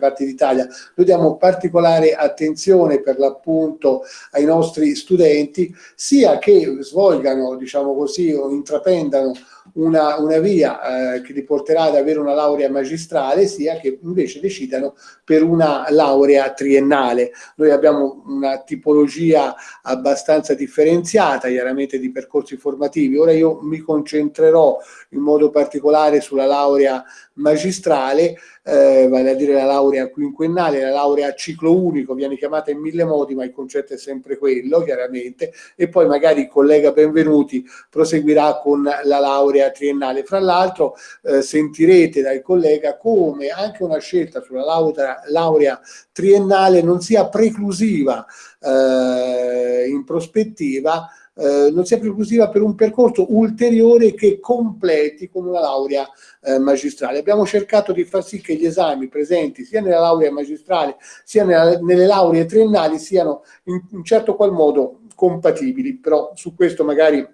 parti d'Italia. Noi diamo particolare attenzione per l'appunto ai nostri studenti, sia che svolgano, diciamo così, o intraprendano una, una via eh, che li porterà ad avere una laurea magistrale, sia che invece decidano per una laurea triennale. Noi abbiamo una tipologia abbastanza differenziata, chiaramente di percorsi formativi. Ora io mi concentrerò in modo particolare sulla laurea magistrale, eh, vale a dire la laurea quinquennale, la laurea a ciclo unico, viene chiamata in mille modi, ma il concetto è sempre quello, chiaramente, e poi magari il collega Benvenuti proseguirà con la laurea triennale. Fra l'altro eh, sentirete dal collega come anche una scelta sulla laurea, laurea triennale non sia preclusiva eh, in prospettiva eh, non sia preclusiva per un percorso ulteriore che completi con una laurea eh, magistrale. Abbiamo cercato di far sì che gli esami presenti sia nella laurea magistrale sia nella, nelle lauree triennali siano in un certo qual modo compatibili, però su questo magari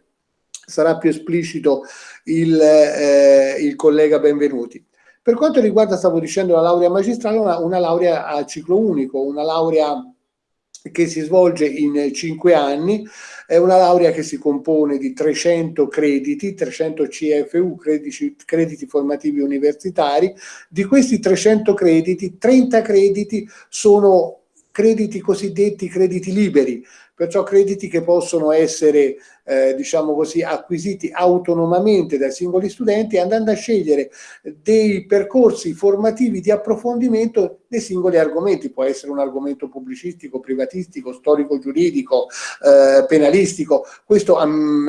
sarà più esplicito il, eh, il collega Benvenuti. Per quanto riguarda, stavo dicendo, la laurea magistrale, una, una laurea a ciclo unico, una laurea che si svolge in cinque anni, è una laurea che si compone di 300 crediti, 300 CFU, crediti, crediti formativi universitari. Di questi 300 crediti, 30 crediti sono crediti cosiddetti crediti liberi, perciò crediti che possono essere eh, diciamo così, acquisiti autonomamente dai singoli studenti andando a scegliere dei percorsi formativi di approfondimento dei singoli argomenti, può essere un argomento pubblicistico, privatistico, storico-giuridico, eh, penalistico, questo um,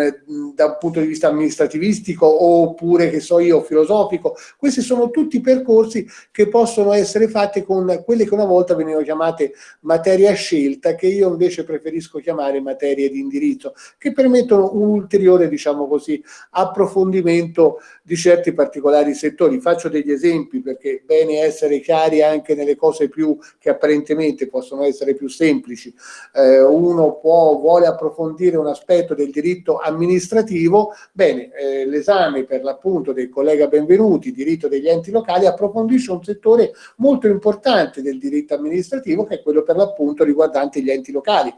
da un punto di vista amministrativistico oppure che so io filosofico, questi sono tutti percorsi che possono essere fatti con quelle che una volta venivano chiamate materie a scelta, che io invece preferisco chiamare materie di indirizzo, che permettono un ulteriore, diciamo così, approfondimento di certi particolari settori. Faccio degli esempi perché è bene essere chiari anche nelle cose più che apparentemente possono essere più semplici. Eh, uno può, vuole approfondire un aspetto del diritto amministrativo, bene, eh, l'esame per l'appunto del collega Benvenuti, diritto degli enti locali, approfondisce un settore molto importante del diritto amministrativo che è quello per l'appunto riguardante gli enti locali.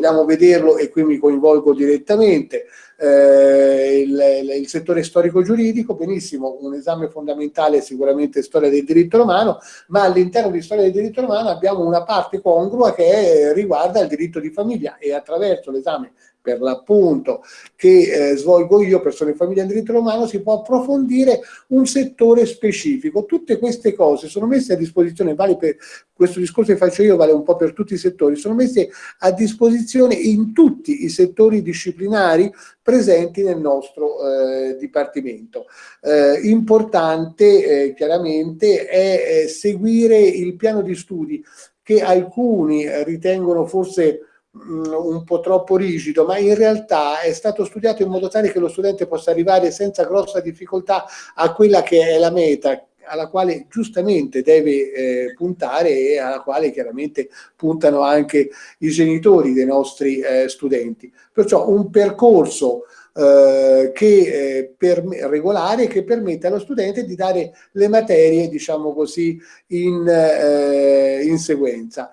Vogliamo vederlo e qui mi coinvolgo direttamente eh, il, il, settore storico-giuridico, benissimo, un esame fondamentale è sicuramente storia del diritto romano, ma all'interno di storia del diritto romano abbiamo una parte congrua che riguarda il diritto di famiglia e attraverso l'esame per l'appunto che eh, svolgo io, persone in famiglia in diritto romano, si può approfondire un settore specifico. Tutte queste cose sono messe a disposizione, vale per questo discorso che faccio io, vale un po' per tutti i settori, sono messe a disposizione in tutti i settori disciplinari presenti nel nostro eh, Dipartimento. Eh, importante eh, chiaramente è seguire il piano di studi che alcuni ritengono forse un po' troppo rigido, ma in realtà è stato studiato in modo tale che lo studente possa arrivare senza grossa difficoltà a quella che è la meta alla quale giustamente deve eh, puntare e alla quale chiaramente puntano anche i genitori dei nostri eh, studenti. Perciò un percorso eh, che, eh, per, regolare che permette allo studente di dare le materie, diciamo così, in, eh, in sequenza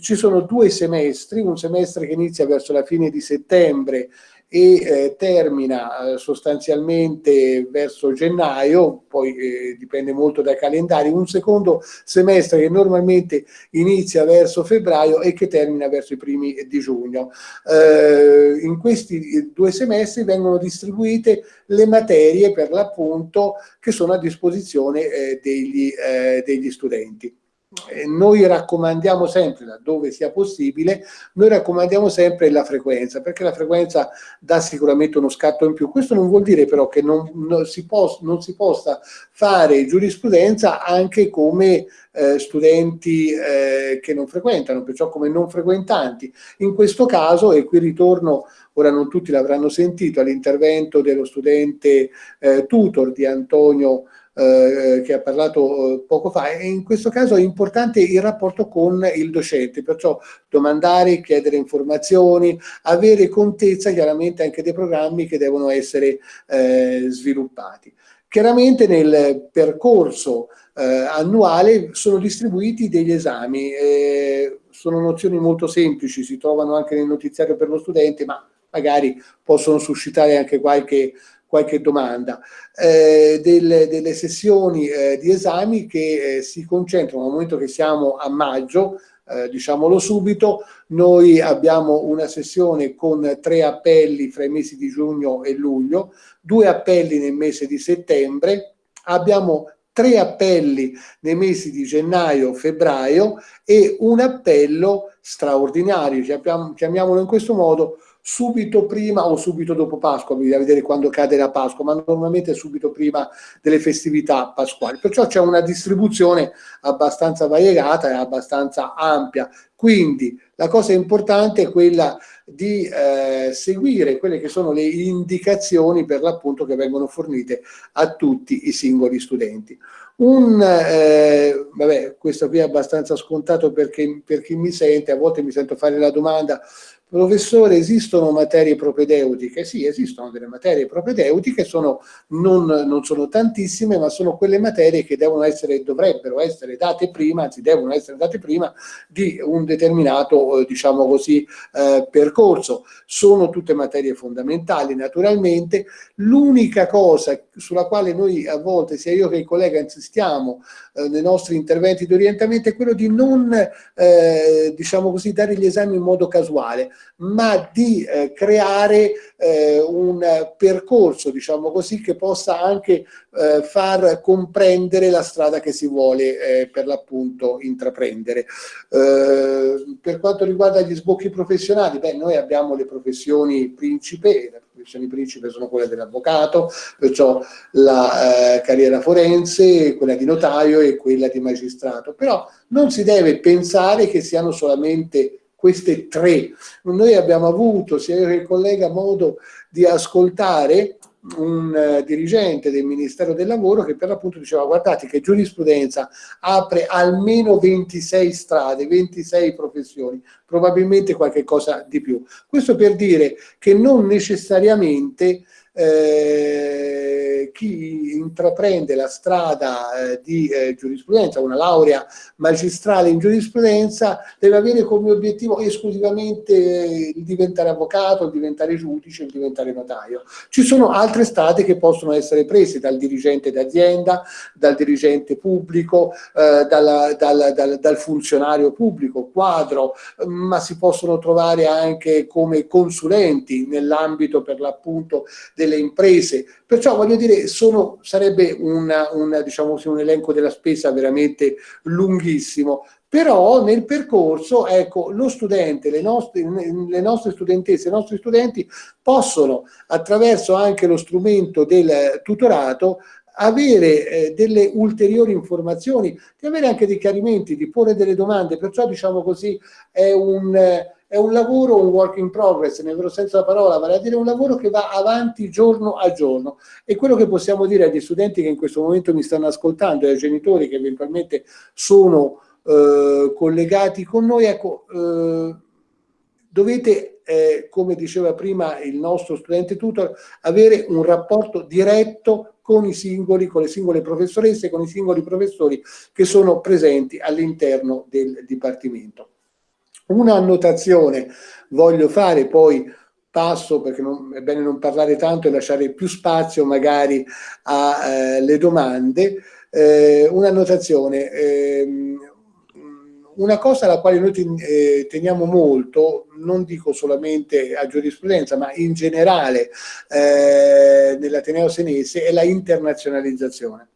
ci sono due semestri, un semestre che inizia verso la fine di settembre e eh, termina eh, sostanzialmente verso gennaio, poi eh, dipende molto dai calendari, un secondo semestre che normalmente inizia verso febbraio e che termina verso i primi di giugno. Eh, in questi due semestri vengono distribuite le materie per l'appunto che sono a disposizione eh, degli, eh, degli studenti noi raccomandiamo sempre, laddove sia possibile, noi raccomandiamo sempre la frequenza, perché la frequenza dà sicuramente uno scatto in più. Questo non vuol dire però che non, non, si, pos, non si, possa fare giurisprudenza anche come eh, studenti eh, che non frequentano, perciò come non frequentanti. In questo caso, e qui ritorno, ora non tutti l'avranno sentito, all'intervento dello studente eh, tutor di Antonio eh, che ha parlato eh, poco fa e in questo caso è importante il rapporto con il docente, perciò domandare, chiedere informazioni, avere contezza chiaramente anche dei programmi che devono essere eh, sviluppati. Chiaramente nel percorso eh, annuale sono distribuiti degli esami. Eh, sono nozioni molto semplici, si trovano anche nel notiziario per lo studente, ma magari possono suscitare anche qualche, qualche domanda. Eh, delle, delle, sessioni eh, di esami che eh, si concentrano, al momento che siamo a maggio, eh, diciamolo subito, noi abbiamo una sessione con tre appelli fra i mesi di giugno e luglio, due appelli nel mese di settembre, abbiamo tre appelli nei mesi di gennaio, febbraio e un appello straordinario, chiamiamolo in questo modo, subito prima o subito dopo Pasqua, bisogna vedere quando cade la Pasqua, ma normalmente subito prima delle festività pasquali. Perciò c'è una distribuzione abbastanza variegata e abbastanza ampia. Quindi la cosa importante è quella di eh, seguire quelle che sono le indicazioni per l'appunto che vengono fornite a tutti i singoli studenti. Un, eh, vabbè, questo qui è abbastanza scontato perché, per chi mi sente, a volte mi sento fare la domanda Professore, esistono materie propedeutiche? Sì, esistono delle materie propedeutiche, sono, non, non, sono tantissime, ma sono quelle materie che devono essere, dovrebbero essere date prima, anzi devono essere date prima di un determinato, eh, diciamo così, eh, percorso. Sono tutte materie fondamentali, naturalmente. L'unica cosa sulla quale noi a volte, sia io che il collega, insistiamo eh, nei nostri interventi di orientamento è quello di non, eh, diciamo così, dare gli esami in modo casuale ma di eh, creare eh, un percorso, diciamo così, che possa anche eh, far comprendere la strada che si vuole eh, per l'appunto intraprendere. Eh, per quanto riguarda gli sbocchi professionali, beh, noi abbiamo le professioni principe, le professioni principe sono quelle dell'avvocato, perciò la eh, carriera forense, quella di notaio e quella di magistrato, però non si deve pensare che siano solamente queste tre. Noi abbiamo avuto, sia io che il collega, modo di ascoltare un uh, dirigente del Ministero del Lavoro che per l'appunto diceva guardate che giurisprudenza apre almeno 26 strade, 26 professioni, probabilmente qualche cosa di più. Questo per dire che non necessariamente eh, chi intraprende la strada eh, di eh, giurisprudenza, una laurea magistrale in giurisprudenza, deve avere come obiettivo esclusivamente il diventare avvocato, il diventare giudice, il diventare notaio. Ci sono altre strade che possono essere prese dal dirigente d'azienda, dal dirigente pubblico, eh, dalla, dal, dal, dal funzionario pubblico, quadro, ma si possono trovare anche come consulenti nell'ambito per l'appunto del delle imprese, perciò voglio dire sono, sarebbe una, una, diciamo, un elenco della spesa veramente lunghissimo, però nel percorso ecco, lo studente, le nostre, le nostre studentesse, i nostri studenti possono attraverso anche lo strumento del tutorato avere eh, delle ulteriori informazioni, di avere anche dei chiarimenti, di porre delle domande, perciò diciamo così è un, è un lavoro, un work in progress nel vero senso della parola, vale a dire un lavoro che va avanti giorno a giorno e quello che possiamo dire agli studenti che in questo momento mi stanno ascoltando e ai genitori che eventualmente sono eh, collegati con noi, ecco, eh, dovete, eh, come diceva prima il nostro studente tutor, avere un rapporto diretto con i singoli, con le singole professoresse, con i singoli professori che sono presenti all'interno del Dipartimento. Una annotazione voglio fare, poi passo perché non, è bene non parlare tanto e lasciare più spazio magari alle eh, domande. Eh, Un'annotazione, eh, una cosa alla quale noi eh, teniamo molto, non dico solamente a giurisprudenza, ma in generale eh, nell'Ateneo Senese, è la internazionalizzazione.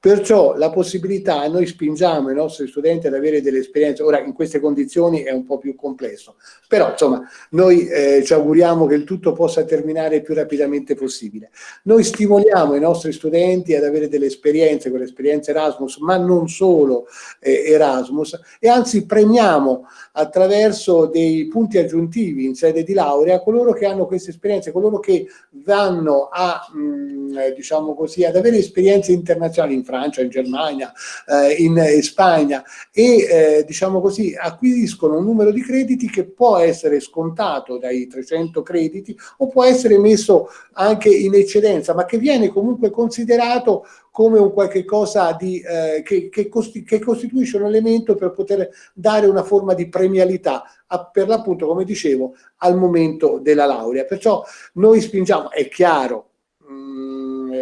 Perciò la possibilità, noi spingiamo i nostri studenti ad avere delle esperienze, ora in queste condizioni è un po' più complesso, però insomma noi eh, ci auguriamo che il tutto possa terminare il più rapidamente possibile. Noi stimoliamo i nostri studenti ad avere delle esperienze, quelle esperienze Erasmus, ma non solo eh, Erasmus, e anzi premiamo attraverso dei punti aggiuntivi in sede di laurea coloro che hanno queste esperienze, coloro che vanno a, mh, mm, diciamo così, ad avere esperienze internazionali. in Francia, in Germania, eh, in, in, Spagna e eh, diciamo così acquisiscono un numero di crediti che può essere scontato dai 300 crediti o può essere messo anche in eccedenza ma che viene comunque considerato come un qualche cosa di, eh, che, che, costi, che, costituisce un elemento per poter dare una forma di premialità a, per l'appunto, come dicevo, al momento della laurea. Perciò noi spingiamo, è chiaro, mh, mm,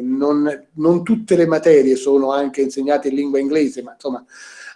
non, non tutte le materie sono anche insegnate in lingua inglese, ma insomma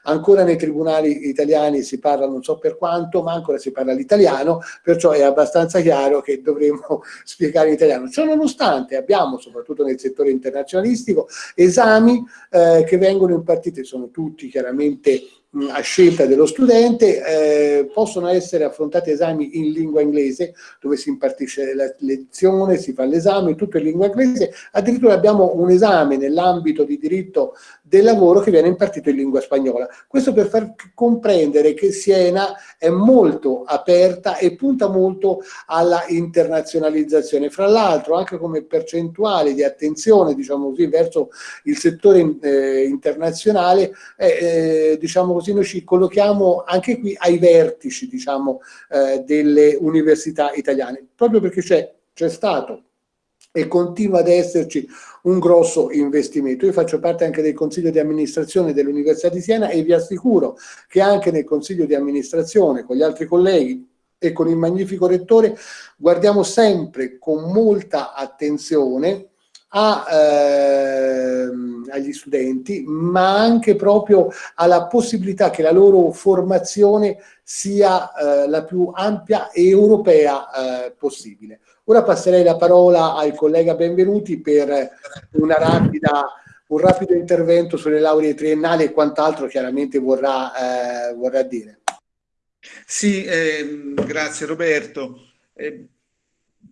Ancora nei tribunali italiani si parla non so per quanto, ma ancora si parla l'italiano, perciò è abbastanza chiaro che dovremmo spiegare l'italiano. Ciò nonostante abbiamo, soprattutto nel settore internazionalistico, esami eh, che vengono impartiti, sono tutti chiaramente a scelta dello studente, eh, possono essere affrontati esami in lingua inglese, dove si impartisce la lezione, si fa l'esame, tutto in lingua inglese, addirittura abbiamo un esame nell'ambito di diritto del lavoro che viene impartito in lingua spagnola. Questo per far comprendere che Siena è molto aperta e punta molto alla internazionalizzazione. Fra l'altro anche come percentuale di attenzione, diciamo così, verso il settore eh, internazionale, eh, diciamo così, noi ci collochiamo anche qui ai vertici, diciamo, eh, delle università italiane, proprio perché c'è stato e continua ad esserci un grosso investimento. Io faccio parte anche del consiglio di amministrazione dell'Università di Siena e vi assicuro che anche nel consiglio di amministrazione con gli altri colleghi e con il magnifico rettore guardiamo sempre con molta attenzione a, ehm, agli studenti, ma anche proprio alla possibilità che la loro formazione sia eh, la più ampia e europea eh, possibile. Ora passerei la parola al collega Benvenuti per rapida, un rapido intervento sulle lauree triennali e quant'altro chiaramente vorrà, eh, vorrà dire. Sì, eh, grazie Roberto. Eh,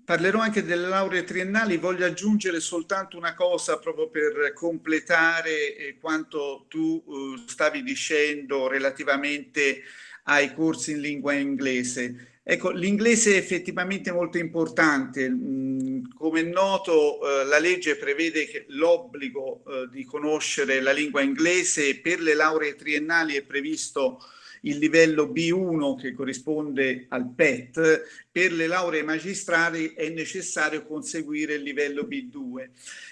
parlerò anche delle lauree triennali, voglio aggiungere soltanto una cosa proprio per completare eh, quanto tu uh, stavi dicendo relativamente ai corsi in lingua inglese. Ecco, l'inglese è effettivamente molto importante. Mm, come è noto, eh, la legge prevede l'obbligo eh, di conoscere la lingua inglese per le lauree triennali è previsto il livello B1 che corrisponde al PET, per le lauree magistrali è necessario conseguire il livello B2,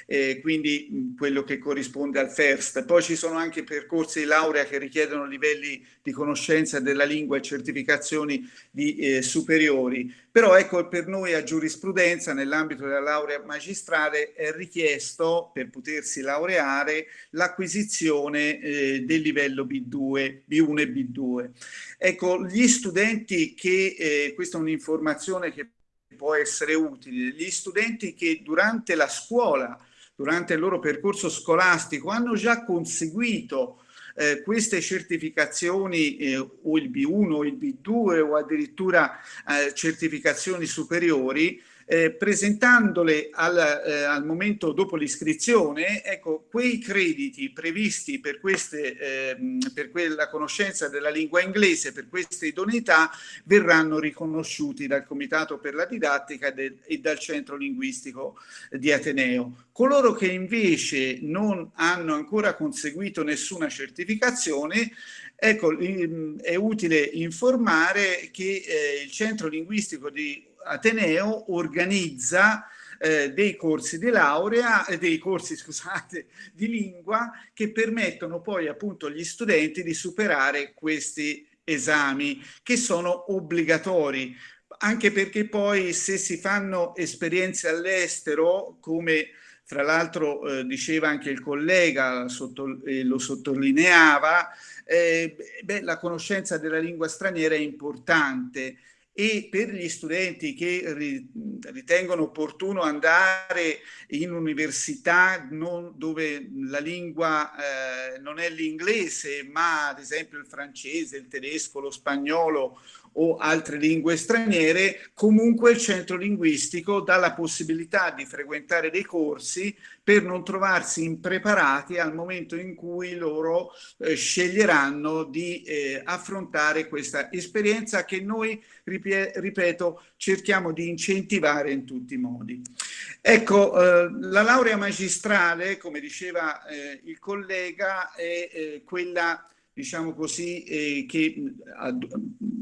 eh, quindi quello che corrisponde al FIRST. Poi ci sono anche percorsi di laurea che richiedono livelli di conoscenza della lingua e certificazioni di, eh, superiori. Però ecco, per noi a giurisprudenza, nell'ambito della laurea magistrale, è richiesto, per potersi laureare, l'acquisizione eh, del livello B2, B1 e B2. Ecco, gli studenti che, eh, questa è un'informazione che può essere utile, gli studenti che durante la scuola, durante il loro percorso scolastico, hanno già conseguito eh, queste certificazioni eh, o il B1 o il B2 o addirittura eh, certificazioni superiori eh, presentandole al, eh, al, momento dopo l'iscrizione, ecco, quei crediti previsti per, queste, eh, per quella conoscenza della lingua inglese, per queste idoneità, verranno riconosciuti dal Comitato per la Didattica del, e dal Centro Linguistico di Ateneo. Coloro che invece non hanno ancora conseguito nessuna certificazione Ecco, è utile informare che eh, il Centro Linguistico di Ateneo organizza eh, dei corsi di laurea, eh, dei corsi scusate, di lingua che permettono poi appunto agli studenti di superare questi esami che sono obbligatori. Anche perché poi se si fanno esperienze all'estero come fra l'altro eh, diceva anche il collega, sotto, eh, lo sottolineava, eh, beh, la conoscenza della lingua straniera è importante e per gli studenti che ritengono opportuno andare in università non, dove la lingua eh, non è l'inglese ma ad esempio il francese, il tedesco, lo spagnolo o altre lingue straniere, comunque il centro linguistico dà la possibilità di frequentare dei corsi per non trovarsi impreparati al momento in cui loro eh, sceglieranno di eh, affrontare questa esperienza che noi, ripeto, cerchiamo di incentivare in tutti i modi. Ecco, eh, la laurea magistrale, come diceva eh, il collega, è eh, quella diciamo così, eh, che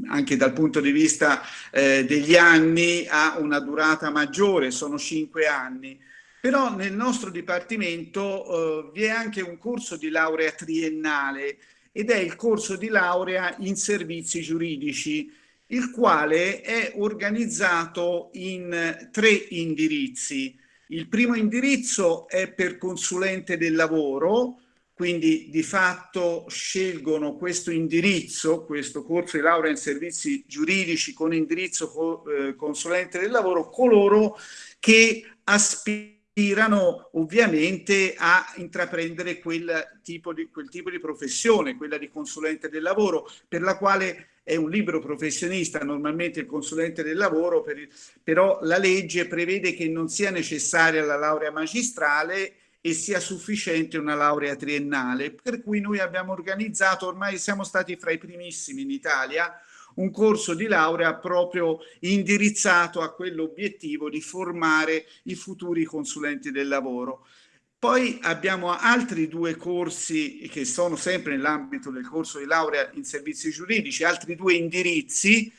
anche dal punto di vista eh, degli anni ha una durata maggiore, sono cinque anni. Però nel nostro dipartimento eh, vi è anche un corso di laurea triennale ed è il corso di laurea in servizi giuridici, il quale è organizzato in tre indirizzi. Il primo indirizzo è per consulente del lavoro, quindi di fatto scelgono questo indirizzo, questo corso di laurea in servizi giuridici con indirizzo eh, consulente del lavoro, coloro che aspirano ovviamente a intraprendere quel tipo, di, quel tipo di professione, quella di consulente del lavoro, per la quale è un libero professionista, normalmente il consulente del lavoro, per il, però la legge prevede che non sia necessaria la laurea magistrale e sia sufficiente una laurea triennale, per cui noi abbiamo organizzato, ormai siamo stati fra i primissimi in Italia, un corso di laurea proprio indirizzato a quell'obiettivo di formare i futuri consulenti del lavoro. Poi abbiamo altri due corsi che sono sempre nell'ambito del corso di laurea in servizi giuridici, altri due indirizzi.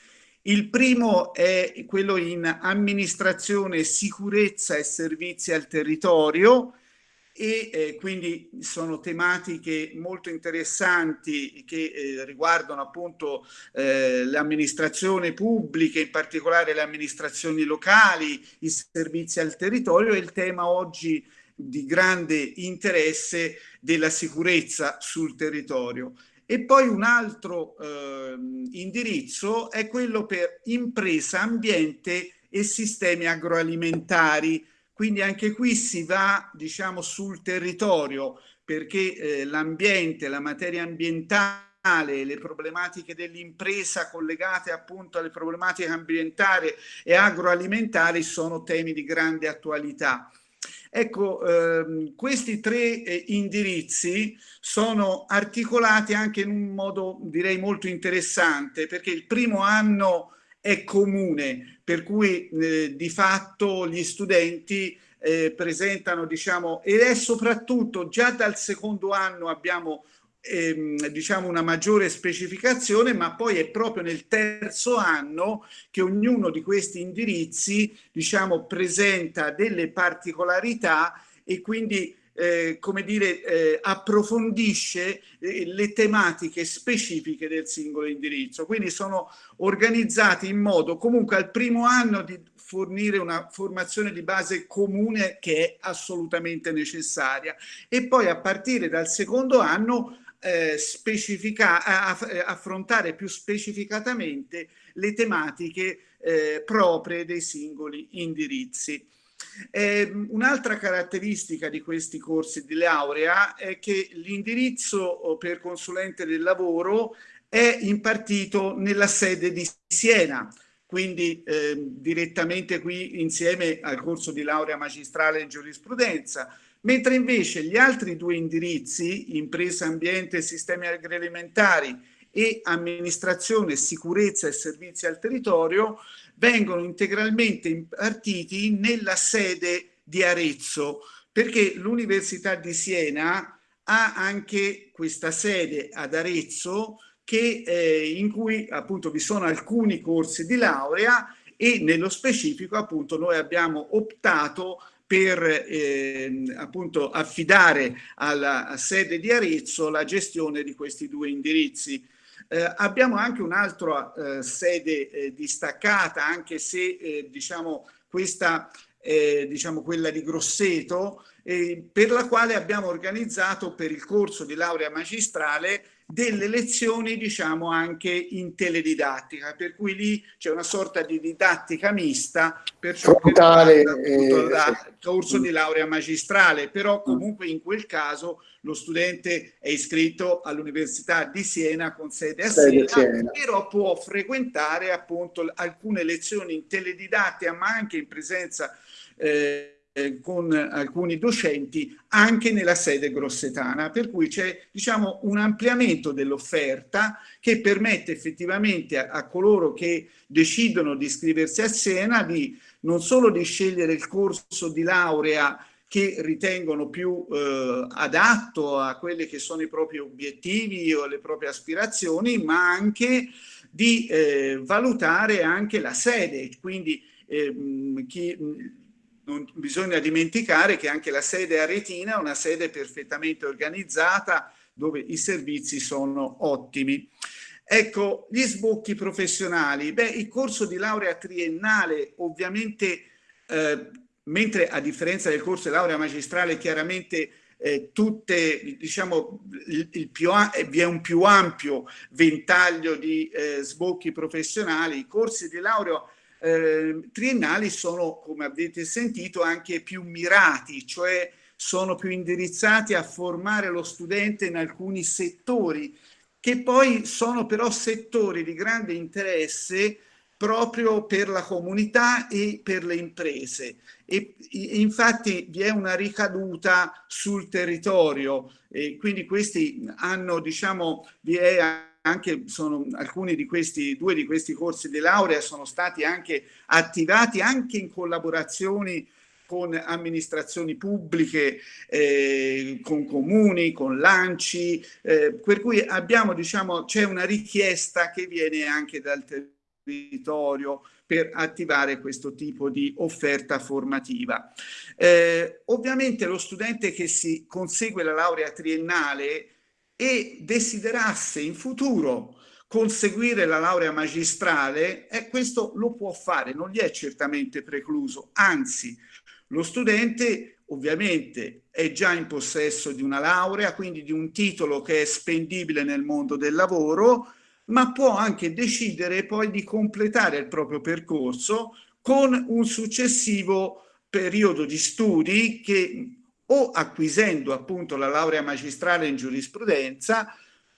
Il primo è quello in amministrazione, sicurezza e servizi al territorio, e eh, quindi sono tematiche molto interessanti che eh, riguardano appunto eh, l'amministrazione pubblica, in particolare le amministrazioni locali, i servizi al territorio e il tema oggi di grande interesse della sicurezza sul territorio. E poi un altro eh, indirizzo è quello per impresa, ambiente e sistemi agroalimentari, quindi anche qui si va diciamo sul territorio perché eh, l'ambiente, la materia ambientale, le problematiche dell'impresa collegate appunto alle problematiche ambientali e agroalimentari sono temi di grande attualità. Ecco, ehm, questi tre eh, indirizzi sono articolati anche in un modo direi molto interessante perché il primo anno è comune, per cui eh, di fatto gli studenti eh, presentano, diciamo, ed è soprattutto già dal secondo anno abbiamo ehm, diciamo una maggiore specificazione, ma poi è proprio nel terzo anno che ognuno di questi indirizzi, diciamo, presenta delle particolarità e quindi eh, come dire, eh, approfondisce eh, le tematiche specifiche del singolo indirizzo. Quindi sono organizzati in modo comunque al primo anno di fornire una formazione di base comune che è assolutamente necessaria e poi a partire dal secondo anno eh, specifica, affrontare più specificatamente le tematiche eh, proprie dei singoli indirizzi. Eh, Un'altra caratteristica di questi corsi di laurea è che l'indirizzo oh, per consulente del lavoro è impartito nella sede di Siena, quindi eh, direttamente qui insieme al corso di laurea magistrale in giurisprudenza, mentre invece gli altri due indirizzi, impresa, ambiente e sistemi agroalimentari e amministrazione, sicurezza e servizi al territorio, vengono integralmente impartiti nella sede di Arezzo, perché l'Università di Siena ha anche questa sede ad Arezzo che, eh, in cui appunto vi sono alcuni corsi di laurea e nello specifico appunto noi abbiamo optato per eh, appunto affidare alla sede di Arezzo la gestione di questi due indirizzi eh, abbiamo anche un'altra eh, sede eh, distaccata, anche se eh, diciamo questa è diciamo quella di Grosseto, per la quale abbiamo organizzato per il corso di laurea magistrale delle lezioni diciamo anche in teledidattica, per cui lì c'è una sorta di didattica mista per Frontale, riguarda il corso di laurea magistrale, però comunque in quel caso lo studente è iscritto all'Università di Siena con sede a Siena, Siena, però può frequentare appunto alcune lezioni in teledidattica ma anche in presenza eh, eh, con alcuni docenti anche nella sede grossetana, per cui c'è diciamo, un ampliamento dell'offerta che permette effettivamente a, a, coloro che decidono di iscriversi a Siena di non solo di scegliere il corso di laurea che ritengono più eh, adatto a quelli che sono i propri obiettivi o le proprie aspirazioni, ma anche di eh, valutare anche la sede, quindi eh, chi, non bisogna dimenticare che anche la sede aretina è una sede perfettamente organizzata dove i servizi sono ottimi. Ecco, gli sbocchi professionali. Beh, il corso di laurea triennale ovviamente, eh, mentre a differenza del corso di laurea magistrale chiaramente eh, tutte, diciamo, il, il più, vi è un più ampio ventaglio di eh, sbocchi professionali, i corsi di laurea eh, triennali sono, come avete sentito, anche più mirati, cioè sono più indirizzati a formare lo studente in alcuni settori, che poi sono però settori di grande interesse proprio per la comunità e per le imprese. E, infatti vi è una ricaduta sul territorio e quindi questi hanno, diciamo, vi è anche sono alcuni di questi, due di questi corsi di laurea sono stati anche attivati anche in collaborazioni con amministrazioni pubbliche, eh, con comuni, con lanci, eh, per cui abbiamo, diciamo, c'è una richiesta che viene anche dal territorio per attivare questo tipo di offerta formativa. Eh, ovviamente lo studente che si consegue la laurea triennale e desiderasse in futuro conseguire la laurea magistrale, eh, questo lo può fare, non gli è certamente precluso, anzi lo studente ovviamente è già in possesso di una laurea, quindi di un titolo che è spendibile nel mondo del lavoro, ma può anche decidere poi di completare il proprio percorso con un successivo periodo di studi che o acquisendo appunto la laurea magistrale in giurisprudenza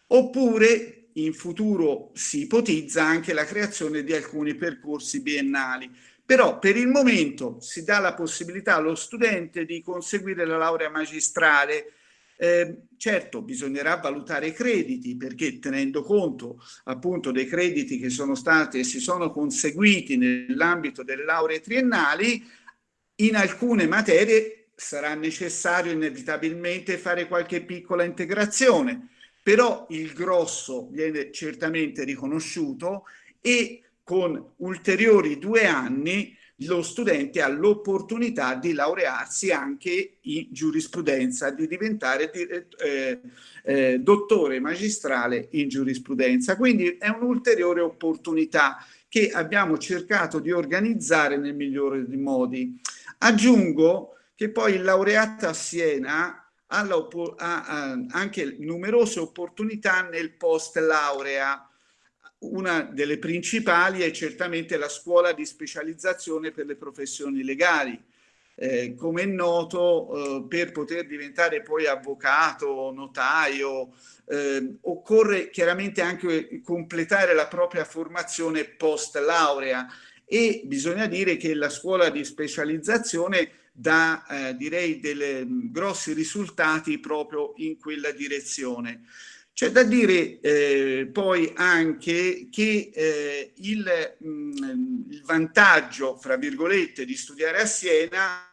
oppure in futuro si ipotizza anche la creazione di alcuni percorsi biennali. Però per il momento si dà la possibilità allo studente di conseguire la laurea magistrale eh, certo bisognerà valutare i crediti perché tenendo conto appunto dei crediti che sono stati e si sono conseguiti nell'ambito delle lauree triennali in alcune materie sarà necessario inevitabilmente fare qualche piccola integrazione, però il grosso viene certamente riconosciuto e con ulteriori due anni lo studente ha l'opportunità di laurearsi anche in giurisprudenza, di diventare eh, eh, dottore magistrale in giurisprudenza. Quindi è un'ulteriore opportunità che abbiamo cercato di organizzare nel migliore dei modi. Aggiungo che poi il laureato a Siena ha, ha anche numerose opportunità nel post laurea. Una delle principali è certamente la scuola di specializzazione per le professioni legali. Eh, come è noto, eh, per poter diventare poi avvocato, notaio, eh, occorre chiaramente anche completare la propria formazione post laurea e bisogna dire che la scuola di specializzazione dà eh, direi dei mm, grossi risultati proprio in quella direzione. C'è da dire eh, poi anche che eh, il, mh, mm, il vantaggio, fra virgolette, di studiare a Siena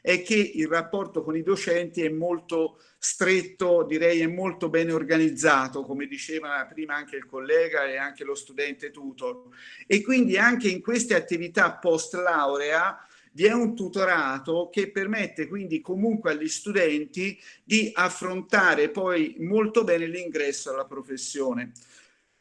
è che il rapporto con i docenti è molto stretto, direi è molto bene organizzato, come diceva prima anche il collega e anche lo studente tutor. E quindi anche in queste attività post laurea vi è un tutorato che permette quindi comunque agli studenti di affrontare poi molto bene l'ingresso alla professione.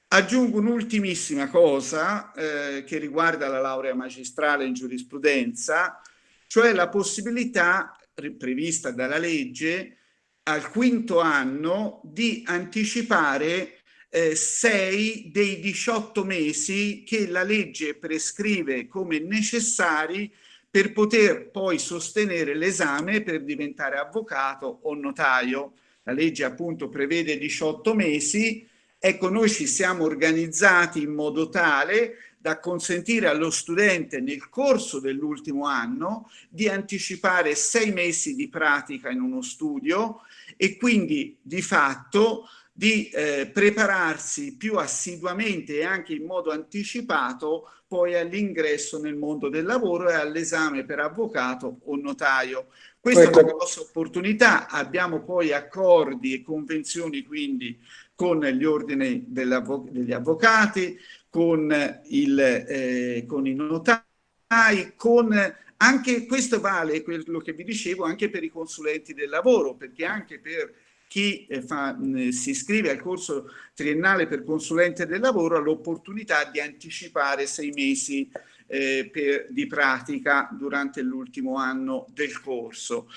Aggiungo un'ultimissima cosa eh, che riguarda la laurea magistrale in giurisprudenza, cioè la possibilità prevista dalla legge al quinto anno di anticipare eh, 6 dei 18 mesi che la legge prescrive come necessari per poter poi sostenere l'esame per diventare avvocato o notaio. La legge appunto prevede 18 mesi, ecco noi ci siamo organizzati in modo tale da consentire allo studente nel corso dell'ultimo anno di anticipare sei mesi di pratica in uno studio e quindi di fatto di eh, prepararsi più assiduamente e anche in modo anticipato poi all'ingresso nel mondo del lavoro e all'esame per avvocato o notaio. Questa ecco. è una grossa opportunità, abbiamo poi accordi e convenzioni quindi con gli ordini degli avvocati, con, il, eh, con i notai, con anche questo vale quello che vi dicevo anche per i consulenti del lavoro, perché anche per chi eh, fa, si iscrive al corso triennale per consulente del lavoro ha l'opportunità di anticipare sei mesi eh, per, di pratica durante l'ultimo anno del corso.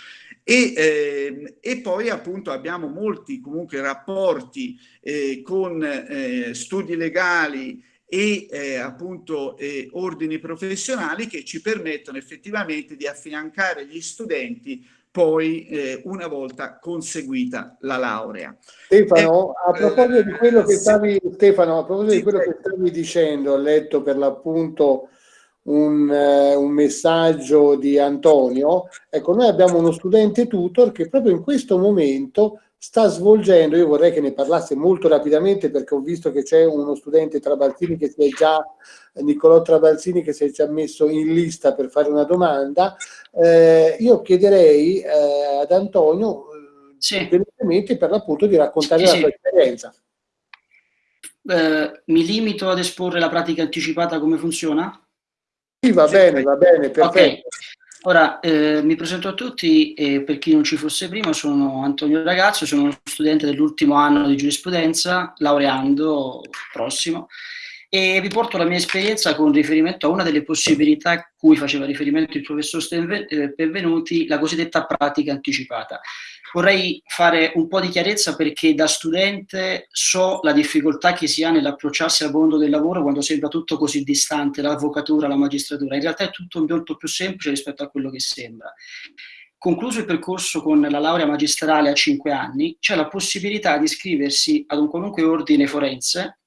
E, eh, e, poi appunto abbiamo molti comunque rapporti eh, con eh, studi legali e eh, appunto ordini professionali che ci permettono effettivamente di affiancare gli studenti poi eh, una volta conseguita la laurea. Stefano, a eh, proposito di quello che stavi, Stefano, a proposito sì, di quello che stavi dicendo, ho letto per l'appunto un, uh, un, messaggio di Antonio. Ecco, noi abbiamo uno studente tutor che proprio in questo momento sta svolgendo, io vorrei che ne parlasse molto rapidamente perché ho visto che c'è uno studente Trabalzini che si è già, Niccolò Trabalzini che si è già messo in lista per fare una domanda, eh, io chiederei eh, ad Antonio eh, sì. per l'appunto di raccontare sì, la sua sì. esperienza. Eh, mi limito ad esporre la pratica anticipata come funziona? Sì, va bene, va bene, perfetto. Okay. Ora, eh, mi presento a tutti e per chi non ci fosse prima, sono Antonio Ragazzo, sono uno studente dell'ultimo anno di giurisprudenza, laureando prossimo, e vi porto la mia esperienza con riferimento a una delle possibilità a cui faceva riferimento il professor Benvenuti, la cosiddetta pratica anticipata. Vorrei fare un po' di chiarezza perché da studente so la difficoltà che si ha nell'approcciarsi al mondo del lavoro quando sembra tutto così distante, l'avvocatura, la magistratura. In realtà è tutto molto più semplice rispetto a quello che sembra. Concluso il percorso con la laurea magistrale a 5 anni, c'è la possibilità di iscriversi ad un qualunque ordine forense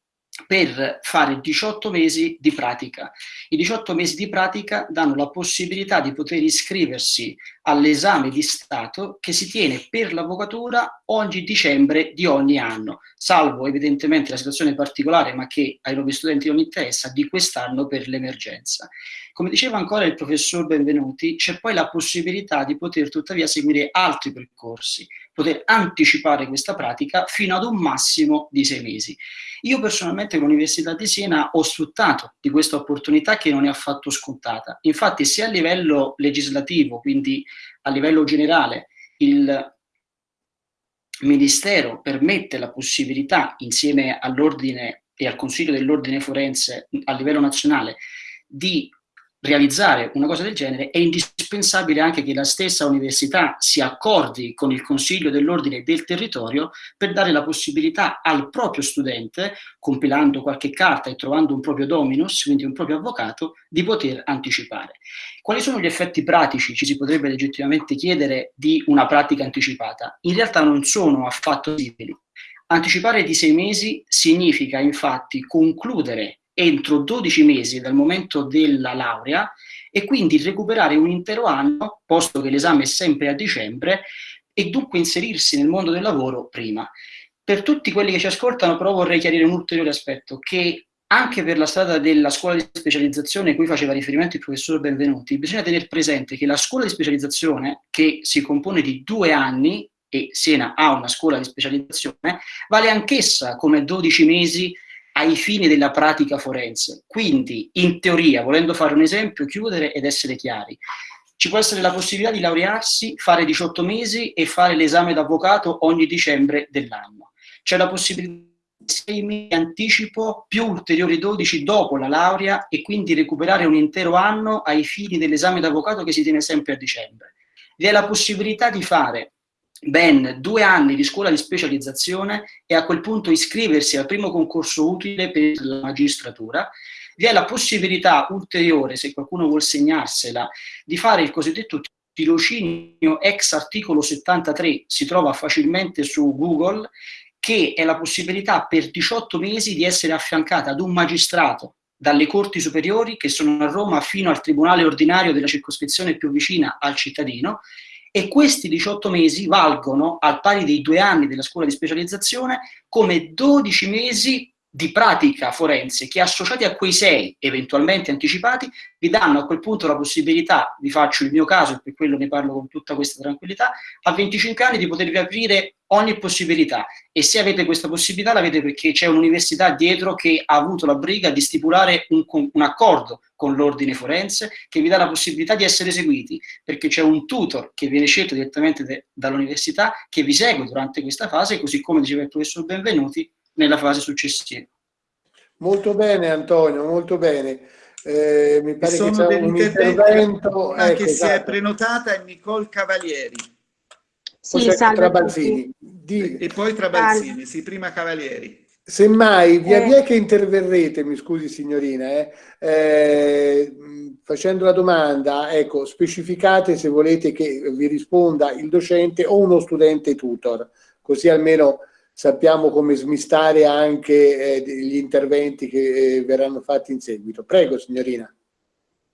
per fare 18 mesi di pratica. I 18 mesi di pratica danno la possibilità di poter iscriversi all'esame di Stato che si tiene per l'avvocatura ogni dicembre di ogni anno, salvo evidentemente la situazione particolare, ma che ai nuovi studenti non interessa, di quest'anno per l'emergenza. Come diceva ancora il professor Benvenuti, c'è poi la possibilità di poter tuttavia seguire altri percorsi, poter anticipare questa pratica fino ad un massimo di sei mesi. Io personalmente l'Università di Siena ho sfruttato di questa opportunità che non è affatto scontata. Infatti sia a livello legislativo, quindi a livello generale, il Ministero permette la possibilità, insieme all'ordine e al Consiglio dell'Ordine Forense a livello nazionale, di realizzare una cosa del genere è indispensabile anche che la stessa università si accordi con il Consiglio dell'Ordine del territorio per dare la possibilità al proprio studente, compilando qualche carta e trovando un proprio dominus, quindi un proprio avvocato, di poter anticipare. Quali sono gli effetti pratici, ci si potrebbe legittimamente chiedere, di una pratica anticipata? In realtà non sono affatto simili. Anticipare di sei mesi significa infatti concludere entro 12 mesi dal momento della laurea e quindi recuperare un intero anno, posto che l'esame è sempre a dicembre, e dunque inserirsi nel mondo del lavoro prima. Per tutti quelli che ci ascoltano però vorrei chiarire un ulteriore aspetto, che anche per la strada della scuola di specializzazione cui faceva riferimento il professor Benvenuti, bisogna tenere presente che la scuola di specializzazione, che si compone di due anni, e Siena ha una scuola di specializzazione, vale anch'essa come 12 mesi ai fini della pratica forense. Quindi, in teoria, volendo fare un esempio, chiudere ed essere chiari, ci può essere la possibilità di laurearsi, fare 18 mesi e fare l'esame d'avvocato ogni dicembre dell'anno. C'è la possibilità di 6 mesi anticipo più ulteriori 12 dopo la laurea e quindi recuperare un intero anno ai fini dell'esame d'avvocato che si tiene sempre a dicembre. Vi è la possibilità di fare ben due anni di scuola di specializzazione e a quel punto iscriversi al primo concorso utile per la magistratura, vi è la possibilità ulteriore, se qualcuno vuol segnarsela, di fare il cosiddetto tirocinio ex articolo 73, si trova facilmente su Google, che è la possibilità per 18 mesi di essere affiancata ad un magistrato dalle corti superiori che sono a Roma fino al tribunale ordinario della circoscrizione più vicina al cittadino e questi 18 mesi valgono, al pari dei due anni della scuola di specializzazione, come 12 mesi di pratica forense che associati a quei sei eventualmente anticipati vi danno a quel punto la possibilità, vi faccio il mio caso e per quello ne parlo con tutta questa tranquillità, a 25 anni di potervi aprire ogni possibilità. E se avete questa possibilità l'avete perché c'è un'università dietro che ha avuto la briga di stipulare un, un accordo con l'ordine forense che vi dà la possibilità di essere seguiti perché c'è un tutor che viene scelto direttamente dall'università che vi segue durante questa fase così come diceva il professor Benvenuti nella fase successiva. Molto bene Antonio, molto bene. Eh, mi pare che c'è un intervento anche ecco, se esatto. è prenotata è Nicole Cavalieri. Sì, Trabalzini. Di... E poi Trabalzini, sì, prima Cavalieri. Semmai, via eh. via che interverrete, mi scusi signorina, eh, eh, facendo la domanda, ecco, specificate se volete che vi risponda il docente o uno studente tutor, così almeno sappiamo come smistare anche eh, gli interventi che eh, verranno fatti in seguito. Prego, signorina.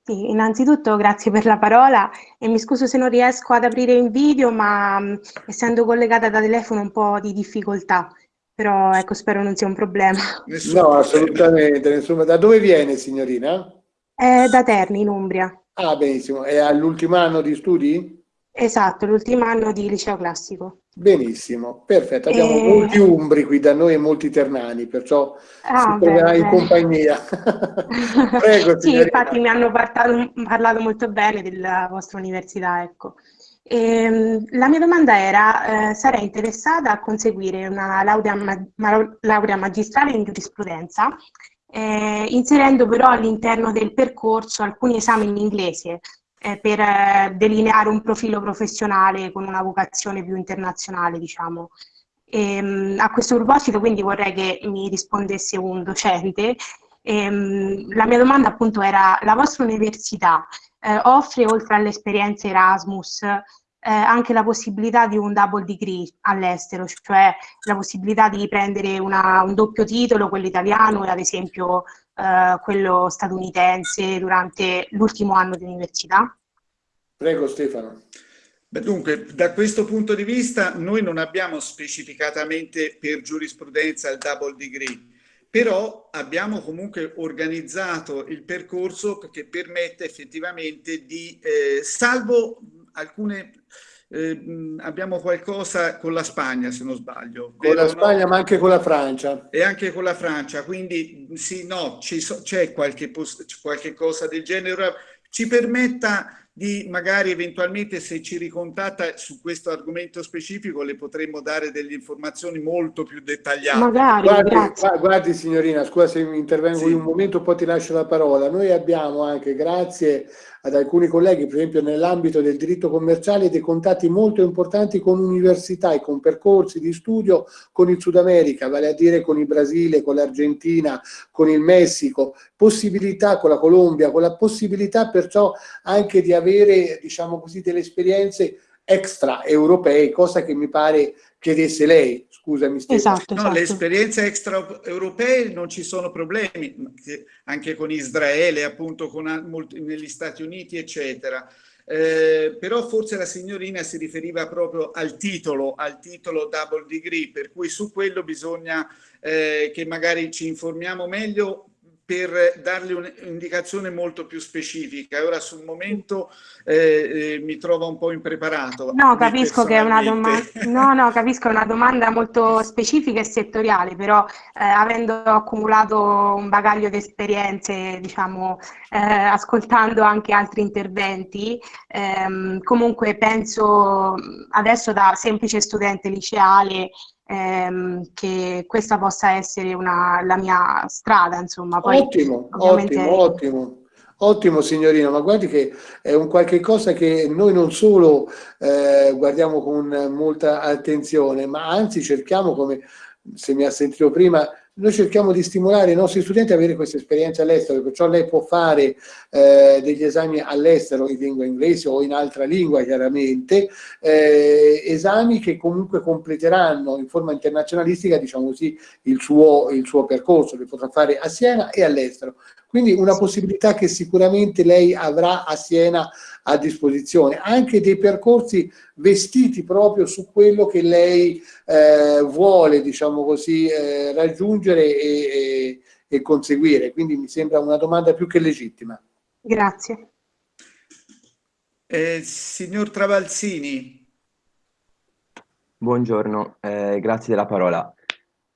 Sì, innanzitutto grazie per la parola e mi scuso se non riesco ad aprire il video, ma mh, essendo collegata da telefono un po' di difficoltà, però ecco, spero non sia un problema. Nessun no, assolutamente, nessun... Da dove viene, signorina? Eh, da Terni, in Umbria. Ah, benissimo. È all'ultimo anno di studi? Esatto, l'ultimo anno di liceo classico. Benissimo, perfetto. Abbiamo e... molti umbri qui da noi e molti ternani, perciò ah, si troverà in compagnia. Prego, sì, infatti mi hanno parlato, parlato, molto bene della vostra università, ecco. E, ehm, la mia domanda era, eh, sarei interessata a conseguire una laurea, ma, laurea magistrale in giurisprudenza, eh, inserendo però all'interno del percorso alcuni esami in inglese, eh, per eh, delineare un profilo professionale con una vocazione più internazionale, diciamo. E, ehm, a questo proposito quindi vorrei che mi rispondesse un docente. E, ehm, la mia domanda appunto era, la vostra università eh, offre oltre alle esperienze Erasmus eh, anche la possibilità di un double degree all'estero, cioè la possibilità di prendere una, un doppio titolo, quello italiano e ad esempio eh, quello statunitense durante l'ultimo anno di università? Prego Stefano. Beh, dunque, da questo punto di vista noi non abbiamo specificatamente per giurisprudenza il double degree, però abbiamo comunque organizzato il percorso che permette effettivamente di, eh, salvo alcune eh, abbiamo qualcosa con la Spagna, se non sbaglio. Con la Spagna, no? ma anche con la Francia. E anche con la Francia, quindi sì, no, c'è qualche, qualche cosa del genere. Ci permetta di magari eventualmente se ci ricontatta su questo argomento specifico le potremmo dare delle informazioni molto più dettagliate. Magari, guardi, guardi signorina, scusa se intervengo sì. in un momento, poi ti lascio la parola. Noi abbiamo anche, grazie ad alcuni colleghi, per esempio nell'ambito del diritto commerciale, dei contatti molto importanti con università e con percorsi di studio con il Sud America, vale a dire con il Brasile, con l'Argentina, con il Messico, possibilità con la Colombia, con la possibilità perciò anche di avere, diciamo così, delle esperienze extra europee, cosa che mi pare chiedesse lei, scusami Stefano. Esatto, esatto. No, le esperienze extraeuropee non ci sono problemi, anche con Israele, appunto con molti, negli Stati Uniti, eccetera. Eh, però forse la signorina si riferiva proprio al titolo, al titolo double degree, per cui su quello bisogna eh, che magari ci informiamo meglio per dargli un'indicazione molto più specifica. Ora sul momento eh, eh, mi trovo un po' impreparato. No, capisco che è una domanda, no, no, capisco, è una domanda molto specifica e settoriale, però eh, avendo accumulato un bagaglio di esperienze, diciamo, eh, ascoltando anche altri interventi, ehm, comunque penso adesso da semplice studente liceale ehm, che questa possa essere una, la mia strada, insomma. Poi, ottimo, ovviamente... ottimo, ottimo. Ottimo signorino, ma guardi che è un qualche cosa che noi non solo eh, guardiamo con molta attenzione, ma anzi cerchiamo, come se mi ha sentito prima, noi cerchiamo di stimolare i nostri studenti ad avere questa esperienza all'estero, perciò lei può fare eh, degli esami all'estero in lingua inglese o in altra lingua chiaramente, eh, esami che comunque completeranno in forma internazionalistica diciamo così, il suo, il suo percorso, li potrà fare a Siena e all'estero. Quindi una possibilità che sicuramente lei avrà a Siena a disposizione, anche dei percorsi vestiti proprio su quello che lei eh, vuole, diciamo così, eh, raggiungere e, e, e conseguire. Quindi mi sembra una domanda più che legittima. Grazie. Eh, signor Travalzini. Buongiorno, eh, grazie della parola.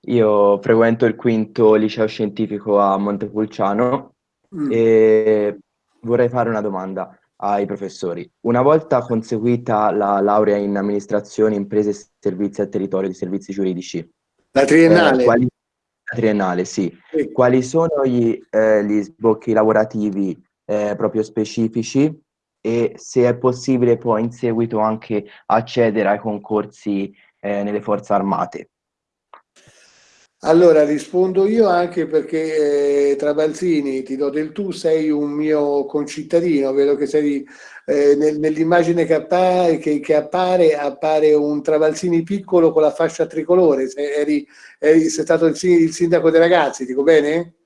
Io frequento il quinto liceo scientifico a Montepulciano mm. e vorrei fare una domanda ai professori. Una volta conseguita la laurea in amministrazione, imprese e servizi al territorio di servizi giuridici. La triennale? Eh, quali, la triennale, sì. sì. Quali sono gli, eh, gli sbocchi lavorativi eh, proprio specifici e se è possibile poi in seguito anche accedere ai concorsi eh, nelle forze armate? Allora rispondo io anche perché eh, Trabalzini, ti do del tu, sei un mio concittadino, vedo che sei eh, nel, nell'immagine che, appare, che, che appare, appare un Trabalzini piccolo con la fascia tricolore, sei, eri, eri, sei stato il, il sindaco dei ragazzi, dico bene?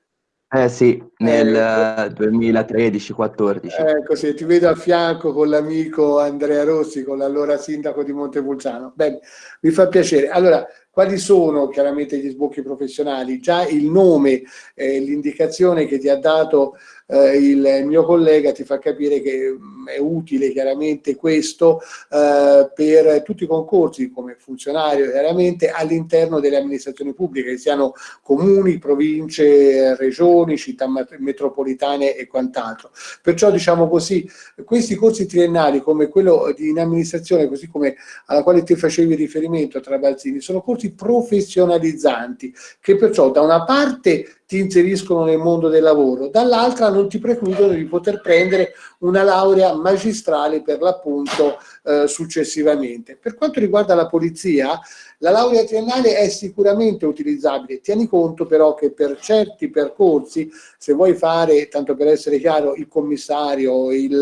Eh sì, nel eh, 2013-14. Ecco, sì, ti vedo a fianco con l'amico Andrea Rossi, con l'allora sindaco di Montepulciano. Bene, mi fa piacere. Allora, quali sono chiaramente gli sbocchi professionali? Già il nome, eh, l'indicazione che ti ha dato eh, il mio collega ti fa capire che mm, è utile chiaramente questo eh, per tutti i concorsi come funzionario chiaramente all'interno delle amministrazioni pubbliche, che siano comuni, province, regioni, città metropolitane e quant'altro. Perciò diciamo così, questi corsi triennali come quello in amministrazione, così come alla quale ti facevi riferimento tra Balzini, sono corsi professionalizzanti che perciò da una parte ti inseriscono nel mondo del lavoro, dall'altra non ti precludono di poter prendere una laurea magistrale per l'appunto eh, successivamente. Per quanto riguarda la polizia, la laurea triennale è sicuramente utilizzabile, tieni conto però che per certi percorsi, se vuoi fare, tanto per essere chiaro, il commissario, il,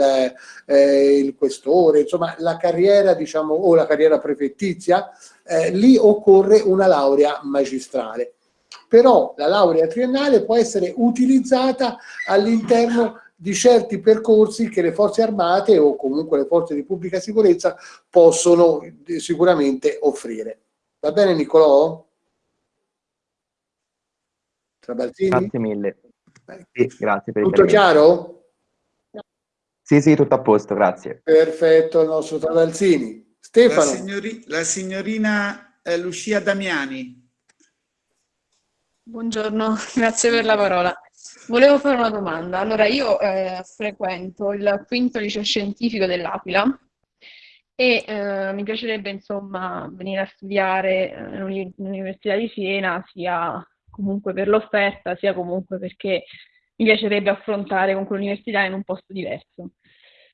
eh, il questore, insomma la carriera diciamo o la carriera prefettizia, eh, lì occorre una laurea magistrale però la laurea triennale può essere utilizzata all'interno di certi percorsi che le forze armate o comunque le forze di pubblica sicurezza possono sicuramente offrire. Va bene Nicolò? Trabalzini? Grazie mille. Sì, grazie per Tutto chiaro? Sì, sì, tutto a posto, grazie. Perfetto, il nostro Trabalzini. Stefano. La, signori, la signorina eh, Lucia Damiani. Buongiorno, grazie per la parola. Volevo fare una domanda. Allora, io eh, frequento il quinto liceo scientifico dell'Aquila e eh, mi piacerebbe insomma venire a studiare eh, all'Università di Siena, sia comunque per l'offerta, sia comunque perché mi piacerebbe affrontare comunque l'università in un posto diverso.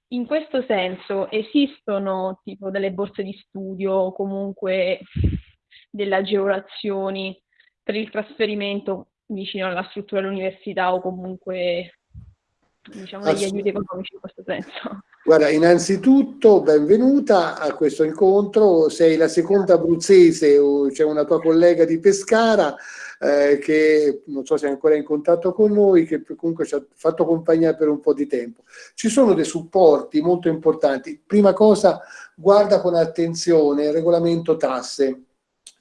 In questo senso esistono tipo delle borse di studio, comunque delle agevolazioni per il trasferimento vicino alla struttura dell'università o comunque diciamo degli aiuti economici in questo senso. Guarda, innanzitutto benvenuta a questo incontro, sei la seconda abruzzese, c'è una tua collega di Pescara eh, che non so se è ancora in contatto con noi, che comunque ci ha fatto compagnia per un po' di tempo. Ci sono dei supporti molto importanti. Prima cosa, guarda con attenzione il regolamento tasse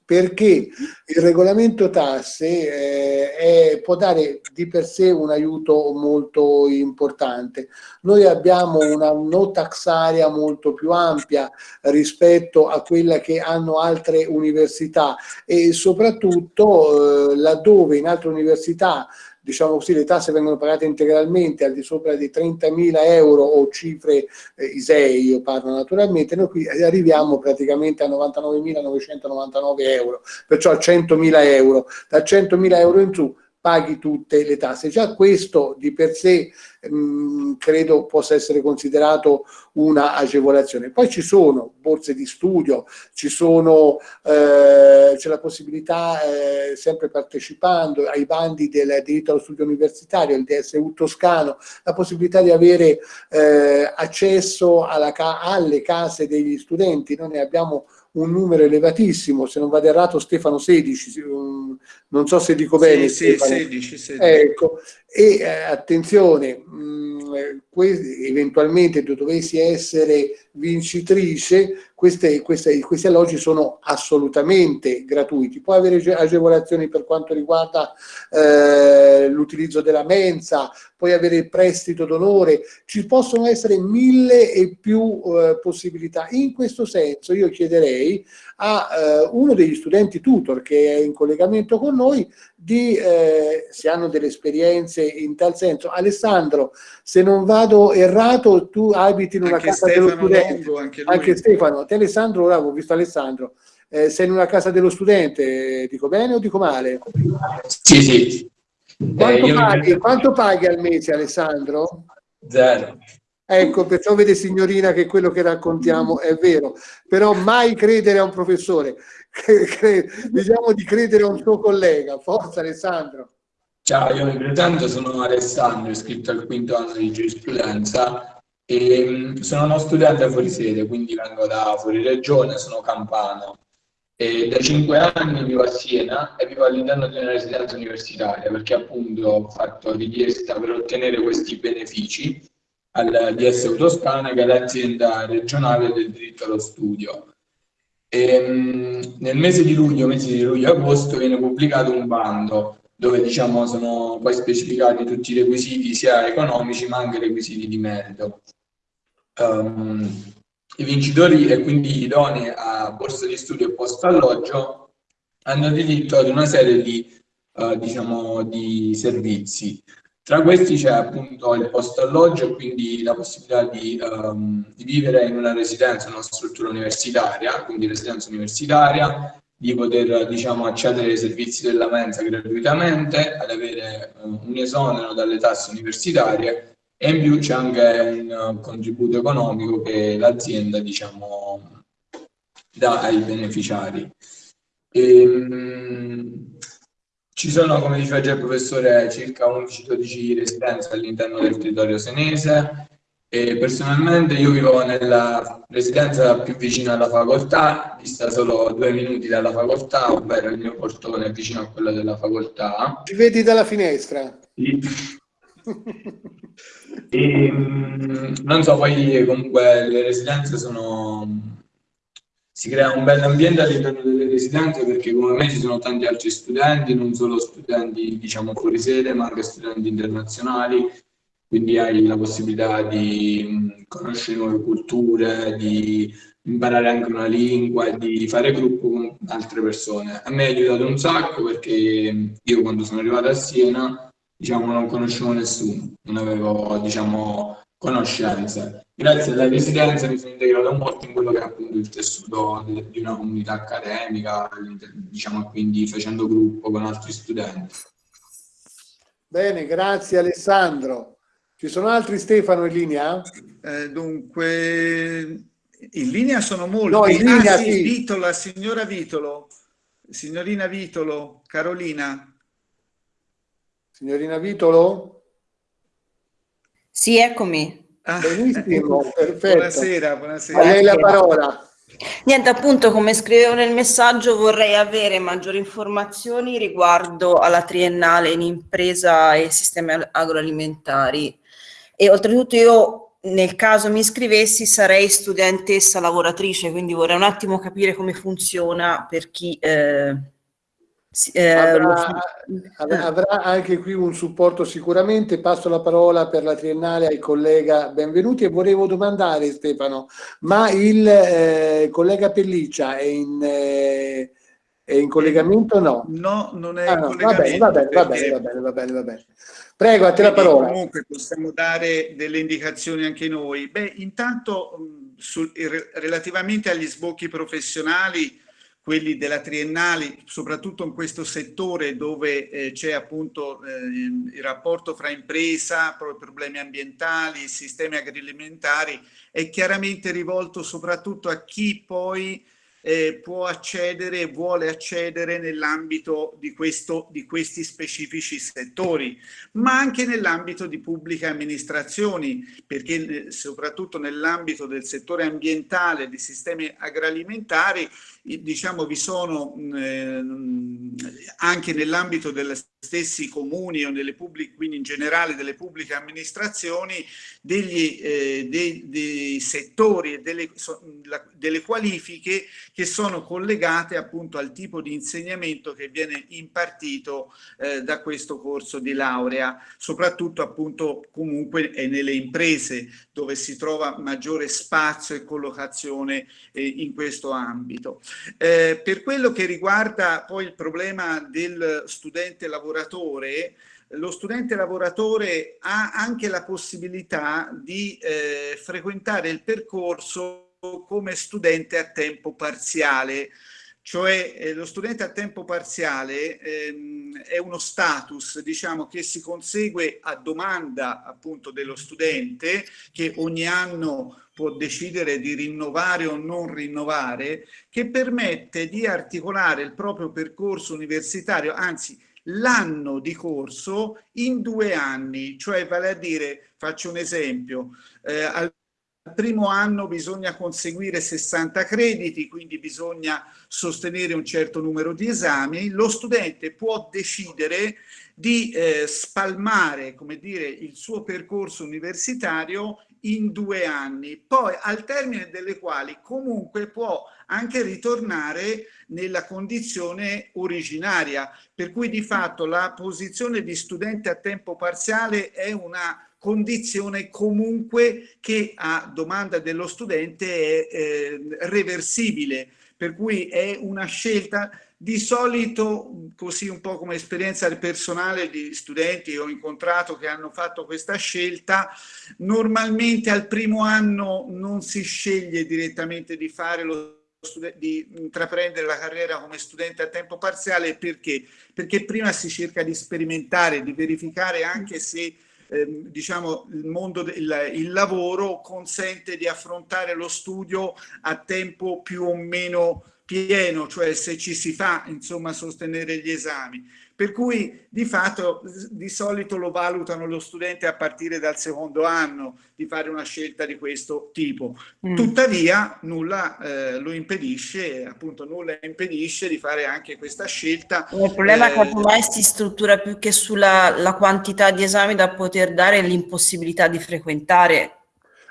perché il regolamento tasse eh, è, può dare di per sé un aiuto molto importante. Noi abbiamo una no tax area molto più ampia rispetto a quella che hanno altre università e soprattutto eh, laddove in altre università diciamo così, le tasse vengono pagate integralmente al di sopra di 30.000 euro o cifre eh, ISEE, io parlo naturalmente, noi qui arriviamo praticamente a 99.999 euro, perciò a 100.000 euro. Da 100.000 euro in su paghi tutte le tasse. Già questo di per sé mh, mm, credo possa essere considerato una agevolazione. Poi ci sono borse di studio, ci eh, c'è la possibilità, eh, sempre partecipando ai bandi del diritto allo studio universitario, il DSU toscano, la possibilità di avere eh, accesso alla, alle case degli studenti, noi ne abbiamo un numero elevatissimo, se non vado errato Stefano 16, non so se dico bene. Sì, sì 16, 16. Ecco, e eh, attenzione, mh, eventualmente dovessi essere vincitrice, queste, queste, questi alloggi sono assolutamente gratuiti. Può avere agevolazioni per quanto riguarda eh, l'utilizzo della mensa, puoi avere il prestito d'onore, ci possono essere mille e più eh, possibilità. In questo senso io chiederei a eh, uno degli studenti tutor che è in collegamento con noi di, eh, se hanno delle esperienze in tal senso. Alessandro, se non vado errato, tu abiti in una anche casa Stefano dello studente. Longo, anche, anche, Stefano. Te Alessandro, ora ho visto Alessandro. Eh, sei in una casa dello studente, dico bene o dico male? Sì, sì. Quanto, eh, paghi, mi... quanto paghi al mese Alessandro? Zero. Ecco, perciò vede signorina che quello che raccontiamo è vero, però mai credere a un professore, diciamo di credere a un suo collega. Forza Alessandro. Ciao, io mi presento, sono Alessandro, iscritto al quinto anno di giurisprudenza e mm, sono uno studente fuori sede, quindi vengo da fuori regione, sono campano. E da cinque anni vivo a Siena e vivo all'interno di una residenza universitaria perché appunto ho fatto richiesta per ottenere questi benefici al DS Toscana che è l'azienda regionale del diritto allo studio. E, um, nel mese di luglio, mese di luglio-agosto viene pubblicato un bando dove diciamo sono poi specificati tutti i requisiti sia economici ma anche requisiti di merito. Um, I vincitori e quindi idonei a borsa di studio e posto alloggio hanno diritto ad una serie di, uh, diciamo, di servizi. Tra questi c'è appunto il posto alloggio, quindi la possibilità di, um, di, vivere in una residenza, una struttura universitaria, quindi residenza universitaria, di poter diciamo, accedere ai servizi della mensa gratuitamente, ad avere uh, un esonero dalle tasse universitarie e in più c'è anche un uh, contributo economico che l'azienda diciamo, dà ai beneficiari. E, um, ci sono, come diceva già il professore, circa 11-12 residenze all'interno del territorio senese e personalmente io vivo nella residenza più vicina alla facoltà, dista solo due minuti dalla facoltà, ovvero il mio portone è vicino a quello della facoltà. Ci vedi dalla finestra? Sì. e, mm, non so, poi comunque le residenze sono si crea un bel ambiente all'interno delle residenze perché come me ci sono tanti altri studenti, non solo studenti diciamo fuori sede ma anche studenti internazionali, quindi hai la possibilità di conoscere nuove culture, di imparare anche una lingua e di fare gruppo con altre persone. A me ha aiutato un sacco perché io quando sono arrivato a Siena diciamo non conoscevo nessuno, non avevo diciamo conoscenze grazie alla residenza mi sono integrato molto in quello che è appunto il tessuto di una comunità accademica, diciamo quindi facendo gruppo con altri studenti. Bene, grazie Alessandro. Ci sono altri Stefano in linea? Eh, dunque, in linea sono molti. No, in linea, ah, sì, sì. Vitolo, la signora Vitolo, signorina Vitolo, Carolina. Signorina Vitolo? Sì, eccomi. Ah, Benissimo, perfetto. Buonasera, buonasera. A lei la parola. Niente, appunto, come scrivevo nel messaggio, vorrei avere maggiori informazioni riguardo alla triennale in impresa e sistemi agroalimentari. E oltretutto io, nel caso mi iscrivessi, sarei studentessa lavoratrice, quindi vorrei un attimo capire come funziona per chi... Eh, eh, avrà, avrà, anche qui un supporto sicuramente. Passo la parola per la triennale al collega Benvenuti e volevo domandare Stefano, ma il eh, collega Pelliccia è in, eh, è in collegamento o no? No, non è ah, no, va bene, va bene, va bene, va bene, va bene, va bene. Prego, a te la parola. Comunque possiamo dare delle indicazioni anche noi. Beh, intanto su, relativamente agli sbocchi professionali quelli della triennale, soprattutto in questo settore dove eh, c'è appunto eh, il rapporto fra impresa, problemi ambientali, sistemi agroalimentari, è chiaramente rivolto soprattutto a chi poi eh, può accedere e vuole accedere nell'ambito di, di questi specifici settori, ma anche nell'ambito di pubbliche amministrazioni, perché eh, soprattutto nell'ambito del settore ambientale, di sistemi agroalimentari, diciamo vi sono eh, anche nell'ambito delle stessi comuni o nelle pubbliche, quindi in generale delle pubbliche amministrazioni, degli, eh, dei, dei, settori e delle, la, delle qualifiche che sono collegate appunto al tipo di insegnamento che viene impartito eh, da questo corso di laurea, soprattutto appunto comunque nelle imprese dove si trova maggiore spazio e collocazione eh, in questo ambito. Eh, per quello che riguarda poi il problema del studente lavoratore lo studente lavoratore ha anche la possibilità di eh, frequentare il percorso come studente a tempo parziale, cioè eh, lo studente a tempo parziale ehm, è uno status diciamo che si consegue a domanda appunto dello studente che ogni anno può decidere di rinnovare o non rinnovare che permette di articolare il proprio percorso universitario anzi l'anno di corso in due anni, cioè vale a dire, faccio un esempio, eh, al primo anno bisogna conseguire 60 crediti, quindi bisogna sostenere un certo numero di esami, lo studente può decidere di eh, spalmare come dire, il suo percorso universitario in due anni, poi al termine delle quali comunque può anche ritornare nella condizione originaria, per cui di fatto la posizione di studente a tempo parziale è una condizione comunque che a domanda dello studente è eh, reversibile, per cui è una scelta di solito, così un po' come esperienza personale di studenti che ho incontrato che hanno fatto questa scelta, normalmente al primo anno non si sceglie direttamente di fare lo di intraprendere la carriera come studente a tempo parziale perché? Perché prima si cerca di sperimentare, di verificare anche se ehm, diciamo il mondo del il lavoro consente di affrontare lo studio a tempo più o meno pieno, cioè se ci si fa insomma sostenere gli esami. Per cui di fatto di solito lo valutano lo studente a partire dal secondo anno di fare una scelta di questo tipo. Mm. Tuttavia nulla eh, lo impedisce, appunto nulla impedisce di fare anche questa scelta. Il problema eh, è che ormai si struttura più che sulla quantità di esami da poter dare l'impossibilità di frequentare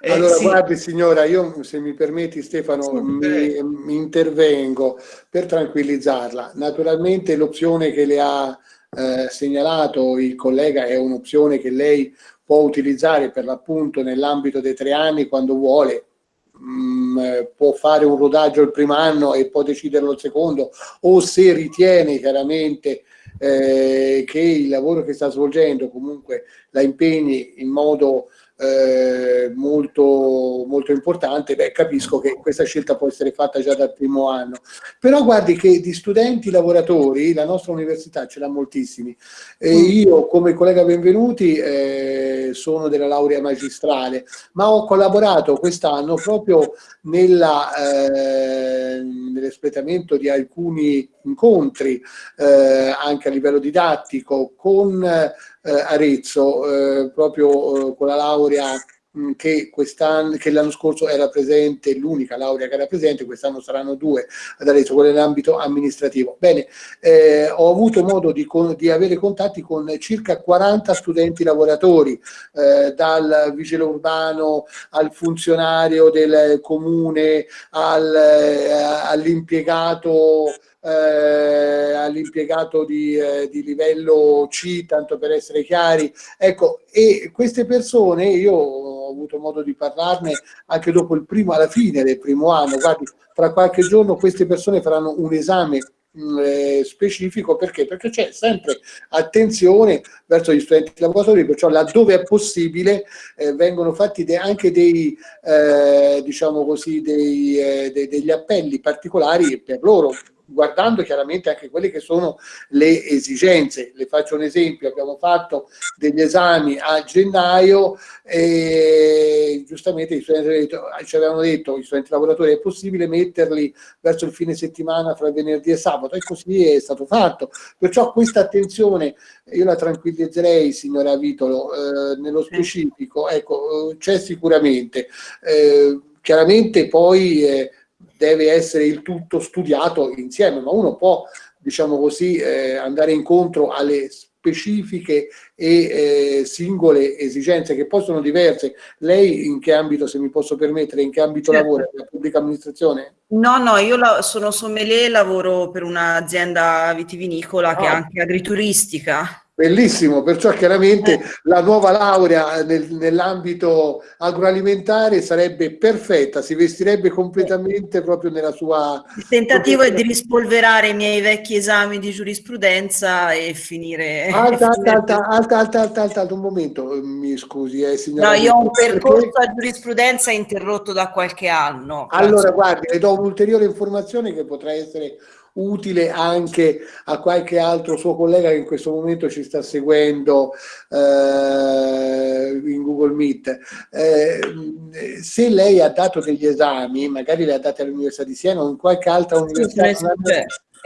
eh, allora, sì. guardi signora, io se mi permetti Stefano, mi, mi, intervengo per tranquillizzarla. Naturalmente l'opzione che le ha eh, segnalato il collega è un'opzione che lei può utilizzare per l'appunto nell'ambito dei tre anni quando vuole, mm, eh, può fare un rodaggio il primo anno e può deciderlo il secondo, o se ritiene chiaramente eh, che il lavoro che sta svolgendo comunque la impegni in modo eh, molto, molto importante, beh, capisco che questa scelta può essere fatta già dal primo anno. Però guardi che di studenti lavoratori la nostra università ce l'ha moltissimi. E mm. io come collega Benvenuti eh, sono della laurea magistrale, ma ho collaborato quest'anno proprio eh, nell'espletamento di alcuni incontri eh, anche a livello didattico con eh, Arezzo, eh, proprio eh, con la laurea Mm, che, che l'anno scorso era presente, l'unica laurea che era presente, quest'anno saranno due ad Arezzo, quella nell'ambito amministrativo. Bene, eh, ho avuto modo di, di, avere contatti con circa 40 studenti lavoratori, eh, dal vigile urbano al funzionario del comune, al, eh, all'impiegato eh, all'impiegato di, eh, di, livello C, tanto per essere chiari. Ecco, e queste persone, io ho avuto modo di parlarne anche dopo il primo, alla fine del primo anno, guardi, fra qualche giorno queste persone faranno un esame mm, eh, specifico perché? Perché c'è sempre attenzione verso gli studenti lavoratori, perciò laddove è possibile eh, vengono fatti de anche dei, eh, diciamo così, dei, eh, de degli appelli particolari per loro guardando chiaramente anche quelle che sono le esigenze. Le faccio un esempio, abbiamo fatto degli esami a gennaio e giustamente ci avevano detto, gli studenti lavoratori, è possibile metterli verso il fine settimana fra venerdì e sabato e così è stato fatto. Perciò questa attenzione, io la tranquillizzerei signora Vitolo, eh, nello specifico, ecco, eh, c'è sicuramente. Eh, chiaramente poi eh, deve essere il tutto studiato insieme, ma uno può, diciamo così, eh, andare incontro alle specifiche e eh, singole esigenze che poi sono diverse. Lei in che ambito, se mi posso permettere, in che ambito certo. lavora? La pubblica amministrazione? No, no, io la, sono sommelier, lavoro per un'azienda vitivinicola ah. che è anche agrituristica. Bellissimo, perciò chiaramente eh. la nuova laurea nel, nell'ambito agroalimentare sarebbe perfetta, si vestirebbe completamente proprio nella sua... Il tentativo è di rispolverare i miei vecchi esami di giurisprudenza e finire... Alta, alta, alta, alta, alta, alta, alta, alta un momento, mi scusi eh, signora. No, io ho un percorso a giurisprudenza interrotto da qualche anno. Allora, guardi, le do un'ulteriore informazione che potrà essere utile anche a qualche altro suo collega che in questo momento ci sta seguendo eh, in Google Meet. Eh, se lei ha dato degli esami, magari le ha date all'Università di Siena o in qualche altra università,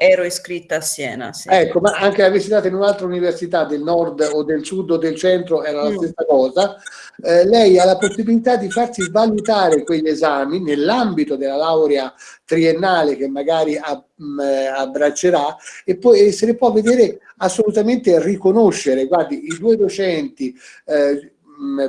ero iscritta a Siena. Sì. Ecco, ma anche avessi dato in un'altra università del nord o del sud o del centro era la mm. stessa cosa. Eh, lei ha la possibilità di farsi valutare quegli esami nell'ambito della laurea triennale che magari ab, mh, mm, eh, abbraccerà e poi se ne può vedere assolutamente riconoscere. Guardi, i due docenti eh,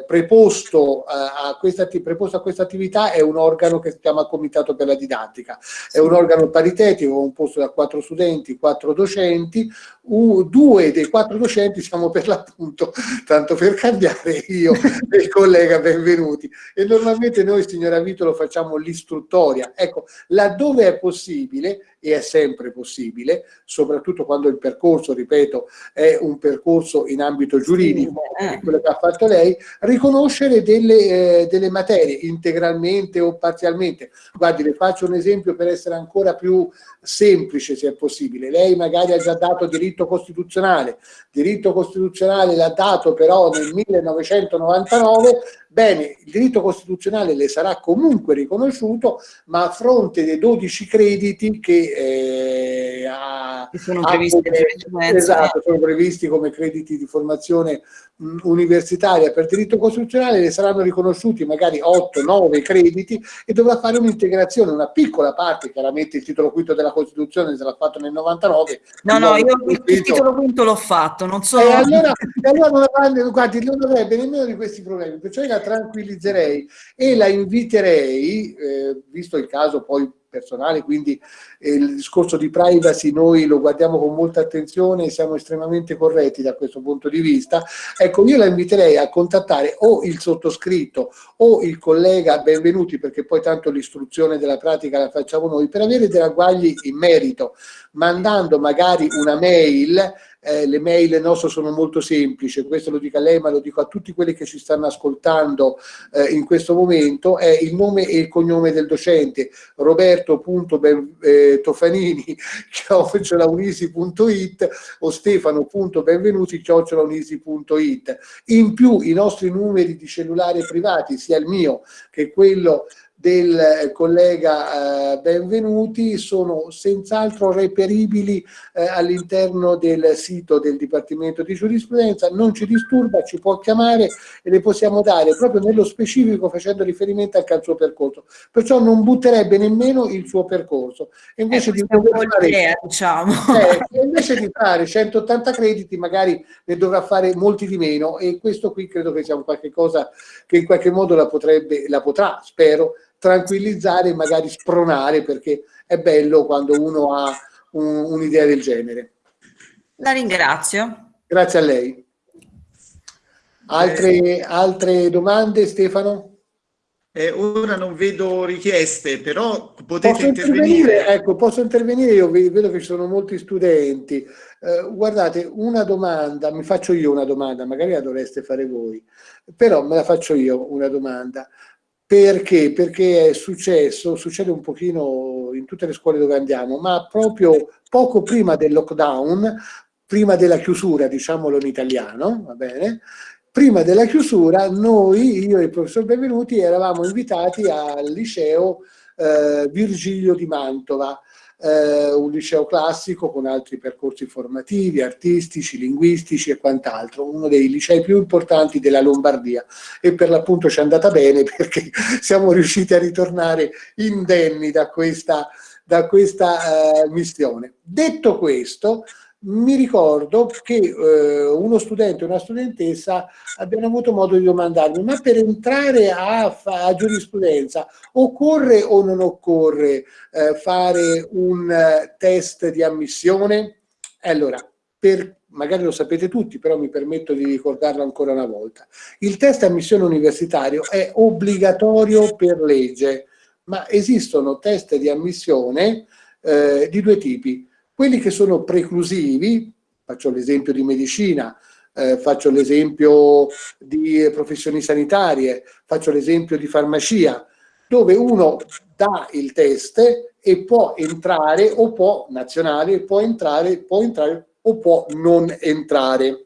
preposto a, questa, preposto a questa attività è un organo che si chiama Comitato per la Didattica. È un organo paritetico composto da quattro studenti, quattro docenti, due dei quattro docenti siamo per l'appunto, tanto per cambiare io e il collega benvenuti. E normalmente noi, signora Vito, lo facciamo l'istruttoria. Ecco, laddove è possibile, e è sempre possibile, soprattutto quando il percorso, ripeto, è un percorso in ambito giuridico, sì, quello che ha fatto lei, riconoscere delle, eh, delle materie integralmente o parzialmente. Guardi, le faccio un esempio per essere ancora più semplice se è possibile. Lei magari ha già dato diritto costituzionale, diritto costituzionale l'ha dato però nel 1999, bene, il diritto costituzionale le sarà comunque riconosciuto, ma a fronte dei 12 crediti che eh, ha, sono, previsti ha, esatto, sono previsti come crediti di formazione mh, universitaria per diritto costituzionale, le saranno riconosciuti magari 8-9 crediti e dovrà fare un'integrazione, una piccola parte, chiaramente il titolo quinto della Costituzione se l'ha fatto nel 99. No, no, io il, il titolo quinto l'ho fatto, non so... E allora, allora non, avrebbe, guardi, non avrebbe nemmeno di questi problemi, perciò la tranquillizzerei e la inviterei, eh, visto il caso poi personale, quindi eh, il discorso di privacy noi lo guardiamo con molta attenzione e siamo estremamente corretti da questo punto di vista. Ecco, io la inviterei a contattare o il sottoscritto o il collega Benvenuti, perché poi tanto l'istruzione della pratica la facciamo noi, per avere dei ragguagli in merito, mandando magari una mail eh, le mail nostre sono molto semplici, questo lo dico a lei ma lo dico a tutti quelli che ci stanno ascoltando eh, in questo momento, è il nome e il cognome del docente, roberto.tofanini eh, chiocciolaunisi.it o stefano.benvenuti. In più i nostri numeri di cellulare privati, sia il mio che quello del collega eh, Benvenuti sono senz'altro reperibili eh, all'interno del sito del Dipartimento di Giurisprudenza, non ci disturba, ci può chiamare e le possiamo dare proprio nello specifico facendo riferimento anche al suo percorso, perciò non butterebbe nemmeno il suo percorso. E invece, eh, di, fare, idea, diciamo. eh, invece di fare 180 crediti magari ne dovrà fare molti di meno e questo qui credo che sia un qualche cosa che in qualche modo la, potrebbe, la potrà, spero, tranquillizzare e magari spronare perché è bello quando uno ha un'idea un del genere. La ringrazio. Grazie a lei. Altre, altre domande Stefano? Eh, ora non vedo richieste, però potete posso intervenire. intervenire. Ecco, posso intervenire, io vedo che ci sono molti studenti. Eh, guardate, una domanda, mi faccio io una domanda, magari la dovreste fare voi, però me la faccio io una domanda Perché? Perché è successo, succede un pochino in tutte le scuole dove andiamo, ma proprio poco prima del lockdown, prima della chiusura, diciamolo in italiano, va bene? Prima della chiusura noi, io e il professor Benvenuti, eravamo invitati al liceo eh, Virgilio di Mantova, eh, un liceo classico con altri percorsi formativi, artistici, linguistici e quant'altro, uno dei licei più importanti della Lombardia e per l'appunto ci è andata bene perché siamo riusciti a ritornare indenni da questa, da questa eh, missione. Detto questo, mi ricordo che eh, uno studente e una studentessa abbiano avuto modo di domandarmi ma per entrare a, a giurisprudenza occorre o non occorre eh, fare un uh, test di ammissione? Allora, per, magari lo sapete tutti, però mi permetto di ricordarlo ancora una volta. Il test ammissione universitario è obbligatorio per legge, ma esistono test di ammissione eh, di due tipi quelli che sono preclusivi, faccio l'esempio di medicina, eh, faccio l'esempio di professioni sanitarie, faccio l'esempio di farmacia, dove uno dà il test e può entrare o può, nazionale, può entrare, può entrare o può non entrare.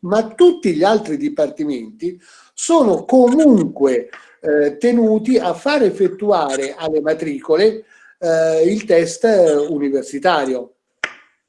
Ma tutti gli altri dipartimenti sono comunque eh, tenuti a far effettuare alle matricole eh, il test universitario,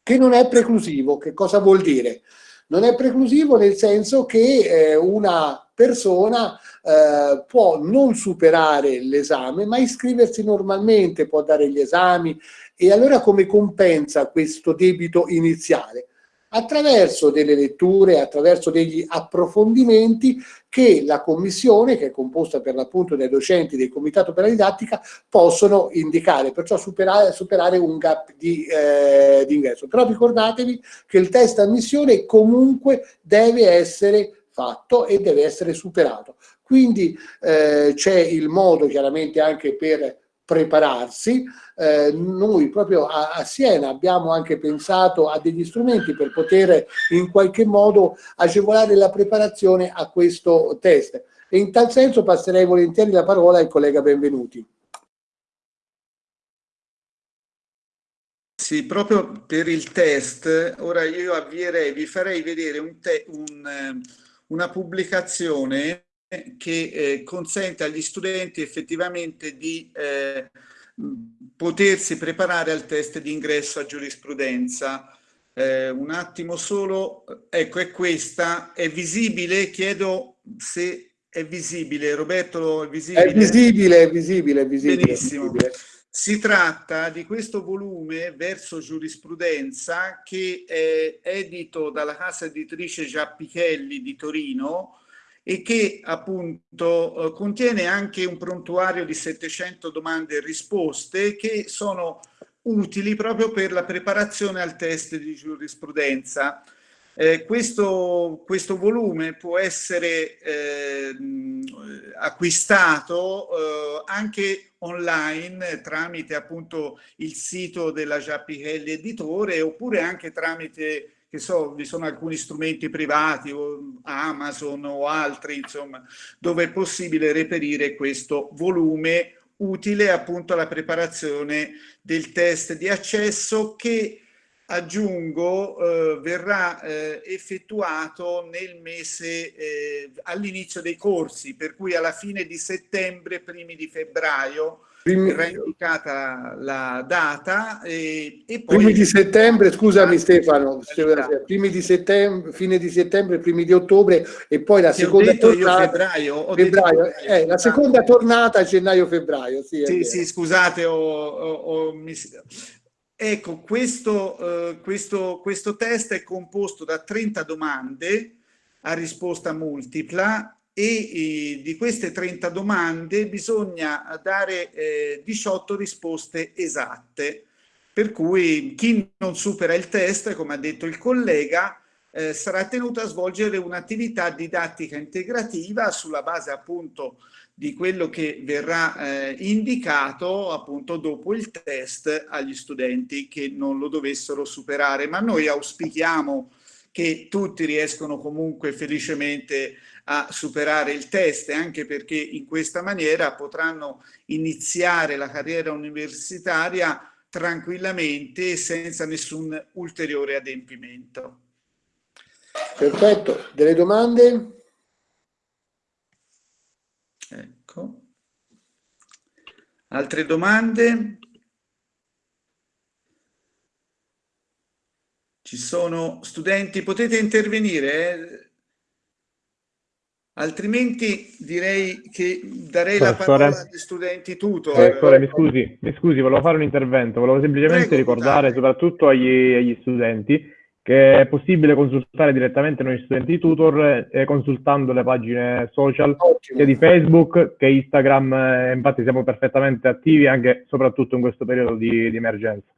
che non è preclusivo. Che cosa vuol dire? Non è preclusivo nel senso che eh, una persona eh, può non superare l'esame, ma iscriversi normalmente, può dare gli esami e allora come compensa questo debito iniziale? Attraverso delle letture, attraverso degli approfondimenti che la commissione, che è composta per l'appunto dai docenti del Comitato per la Didattica, possono indicare, perciò superare, superare un gap di, eh, ingresso. Però ricordatevi che il test ammissione comunque deve essere fatto e deve essere superato. Quindi eh, c'è il modo chiaramente anche per prepararsi. Eh, noi proprio a, a, Siena abbiamo anche pensato a degli strumenti per poter in qualche modo agevolare la preparazione a questo test. E in tal senso passerei volentieri la parola al collega Benvenuti. Sì, proprio per il test, ora io avvierei, vi farei vedere un un, eh, una pubblicazione che eh, consente agli studenti effettivamente di eh, potersi preparare al test di ingresso a giurisprudenza. Eh, un attimo solo, ecco è questa, è visibile? Chiedo se è visibile. Roberto, è visibile? È visibile, è visibile, è visibile. Benissimo. È visibile. Si tratta di questo volume verso giurisprudenza che è edito dalla casa editrice Giappichelli di Torino, e che appunto eh, contiene anche un prontuario di 700 domande e risposte che sono utili proprio per la preparazione al test di giurisprudenza. Eh, questo, questo, volume può essere eh, acquistato eh, anche online tramite appunto il sito della Giappichelli Editore oppure anche tramite che so, vi sono alcuni strumenti privati, o Amazon o altri, insomma, dove è possibile reperire questo volume utile appunto alla preparazione del test di accesso che aggiungo eh, verrà eh, effettuato nel mese eh, all'inizio dei corsi per cui alla fine di settembre primi di febbraio Primi... verrà indicata la data e, e poi... Primi di settembre, scusami Stefano, primi di settembre, fine di settembre, primi di ottobre e poi la Ti seconda tornata... febbraio. febbraio eh, la seconda tornata gennaio-febbraio. Sì, sì, sì, scusate, ho, ho, ho Ecco, questo, uh, questo, questo test è composto da 30 domande a risposta multipla e eh, di queste 30 domande bisogna dare eh, 18 risposte esatte, per cui chi non supera il test, come ha detto il collega, eh, sarà tenuto a svolgere un'attività didattica integrativa sulla base appunto di quello che verrà eh, indicato appunto dopo il test agli studenti che non lo dovessero superare. Ma noi auspichiamo che tutti riescono comunque felicemente a superare il test, anche perché in questa maniera potranno iniziare la carriera universitaria tranquillamente senza nessun ulteriore adempimento. Perfetto, delle domande? Ecco. Altre domande? Ci sono studenti, potete intervenire, eh? Altrimenti direi che darei Professore. la parola agli studenti tutor. Professore, mi scusi, mi scusi, volevo fare un intervento, volevo semplicemente Prego, ricordare dai. soprattutto agli, agli, studenti che è possibile consultare direttamente noi studenti tutor eh, consultando le pagine social Ottimo. sia di Facebook che Instagram, eh, infatti siamo perfettamente attivi anche soprattutto in questo periodo di, di emergenza.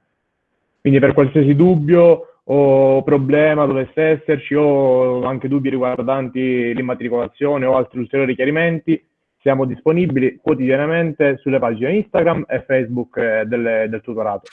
Quindi per qualsiasi dubbio o problema dovesse esserci o anche dubbi riguardanti l'immatricolazione o altri ulteriori chiarimenti, siamo disponibili quotidianamente sulle pagine Instagram e Facebook eh, del, del tutorato.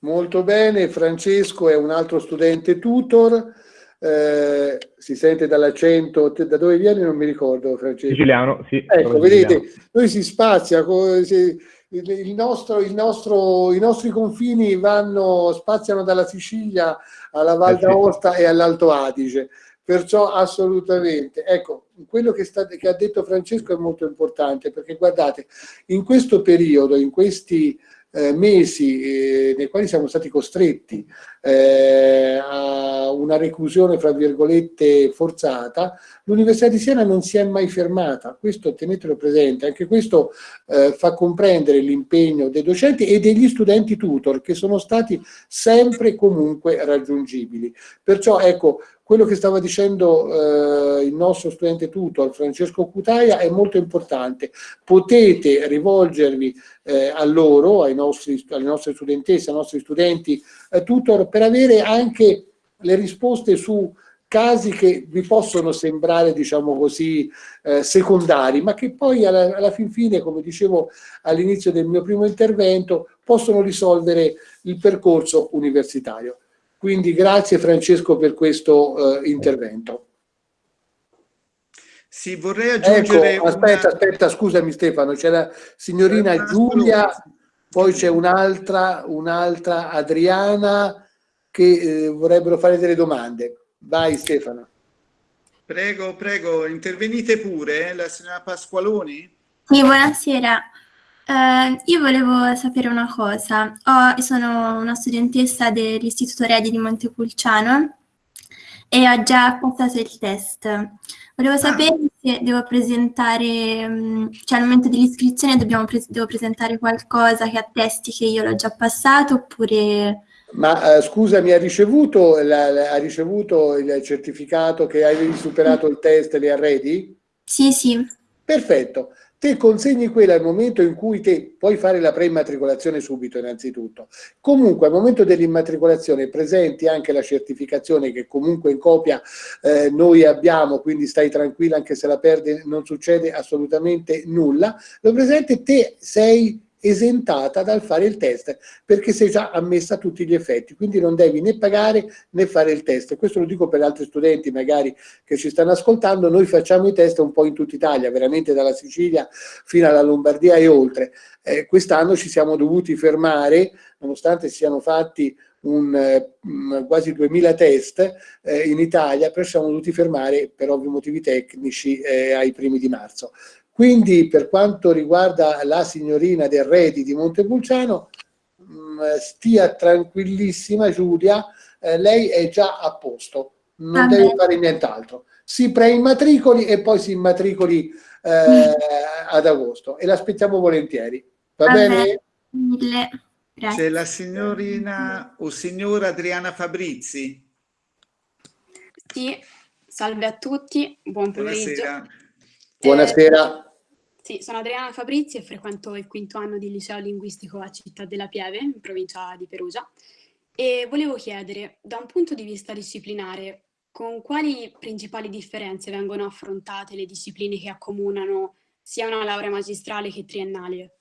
Molto bene, Francesco è un altro studente tutor, eh, si sente dall'accento, da dove vieni non mi ricordo Francesco. Siciliano, sì. Ecco, vedete, noi si spazia, si, il nostro, il nostro, i nostri confini vanno, spaziano dalla Sicilia alla Val eh d'Aosta e all'Alto Adige, perciò assolutamente. Ecco, quello che, sta, che, ha detto Francesco è molto importante, perché guardate, in questo periodo, in questi eh, mesi eh, nei quali siamo stati costretti eh, a una reclusione, fra virgolette, forzata, l'Università di Siena non si è mai fermata, questo tenetelo presente, anche questo eh, fa comprendere l'impegno dei docenti e degli studenti tutor che sono stati sempre e comunque raggiungibili. Perciò ecco, quello che stava dicendo eh, il nostro studente tutor Francesco Cutaia è molto importante. Potete rivolgervi eh, a loro, nostri, alle nostre studentesse, ai nostri studenti eh, tutor per avere anche le risposte su casi che vi possono sembrare, diciamo così, eh, secondari, ma che poi alla, alla fin fine, come dicevo all'inizio del mio primo intervento, possono risolvere il percorso universitario. Quindi grazie Francesco per questo eh, intervento. Sì, vorrei aggiungere... Ecco, aspetta, una... aspetta, scusami Stefano, c'è la signorina eh, Giulia, poi c'è un'altra, un'altra Adriana che eh, vorrebbero fare delle domande. Vai Stefano. Prego, prego, intervenite pure, eh, la signora Pasqualoni. Sì, buonasera. Uh, io volevo sapere una cosa. Ho, sono una studentessa dell'Istituto Redi di Montepulciano e ho già passato il test. Volevo ah. sapere se devo presentare, mm, cioè al momento dell'iscrizione pre devo presentare qualcosa che attesti che io l'ho già passato oppure... Ma uh, scusami, ha ricevuto, la, la, ha ricevuto il certificato che hai superato il test e le arredi? Sì, sì. Perfetto te consegni quella al momento in cui te puoi fare la preimmatricolazione subito innanzitutto. Comunque al momento dell'immatricolazione presenti anche la certificazione che comunque in copia eh, noi abbiamo, quindi stai tranquilla anche se la perdi non succede assolutamente nulla, lo presente te sei esentata dal fare il test perché sei già ammessa a tutti gli effetti, quindi non devi né pagare né fare il test. Questo lo dico per altri studenti magari che ci stanno ascoltando, noi facciamo i test un po' in tutta Italia, veramente dalla Sicilia fino alla Lombardia e oltre. Eh, Quest'anno ci siamo dovuti fermare, nonostante siano fatti un, um, quasi 2000 test eh, in Italia, però siamo dovuti fermare per ovvi motivi tecnici eh, ai primi di marzo. Quindi per quanto riguarda la signorina del Redi di Montepulciano, mm, stia tranquillissima Giulia, eh, lei è già a posto, non ah, deve fare nient'altro. Si preimmatricoli e poi si immatricoli eh, ad agosto e l'aspettiamo volentieri. Va Vabbè. bene? Mille. C'è la signorina o signora Adriana Fabrizi. Sì, salve a tutti, buon pomeriggio. Buonasera. Buonasera. Sì, sono Adriana Fabrizi e frequento il quinto anno di liceo linguistico a Città della Pieve, in provincia di Perugia. E volevo chiedere, da un punto di vista disciplinare, con quali principali differenze vengono affrontate le discipline che accomunano sia una laurea magistrale che triennale?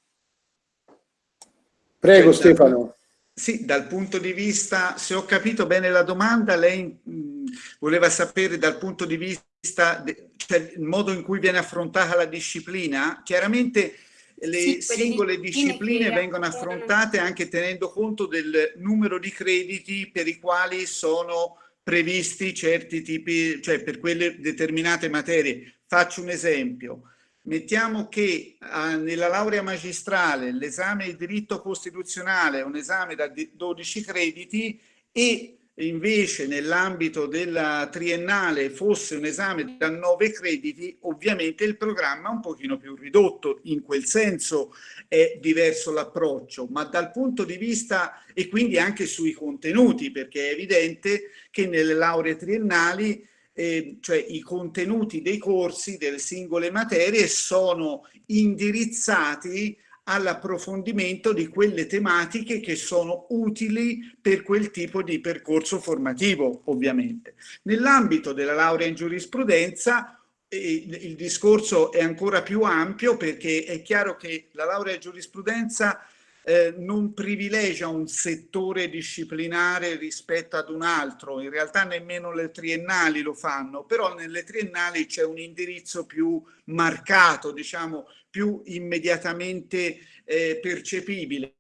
Prego cioè, Stefano. Sì, dal punto di vista, se ho capito bene la domanda, lei mh, voleva sapere dal punto di vista, cioè il modo in cui viene affrontata la disciplina, chiaramente le sì, singole discipline vengono affrontate anche tenendo conto del numero di crediti per i quali sono previsti certi tipi, cioè per quelle determinate materie. Faccio un esempio. Mettiamo che ah, nella laurea magistrale l'esame di diritto costituzionale è un esame da 12 crediti e invece nell'ambito della triennale fosse un esame da nove crediti, ovviamente il programma è un pochino più ridotto, in quel senso è diverso l'approccio, ma dal punto di vista e quindi anche sui contenuti, perché è evidente che nelle lauree triennali eh, cioè i contenuti dei corsi delle singole materie sono indirizzati all'approfondimento di quelle tematiche che sono utili per quel tipo di percorso formativo, ovviamente. Nell'ambito della laurea in giurisprudenza eh, il discorso è ancora più ampio perché è chiaro che la laurea in giurisprudenza eh, non privilegia un settore disciplinare rispetto ad un altro, in realtà nemmeno le triennali lo fanno, però nelle triennali c'è un indirizzo più marcato, diciamo più immediatamente eh, percepibile.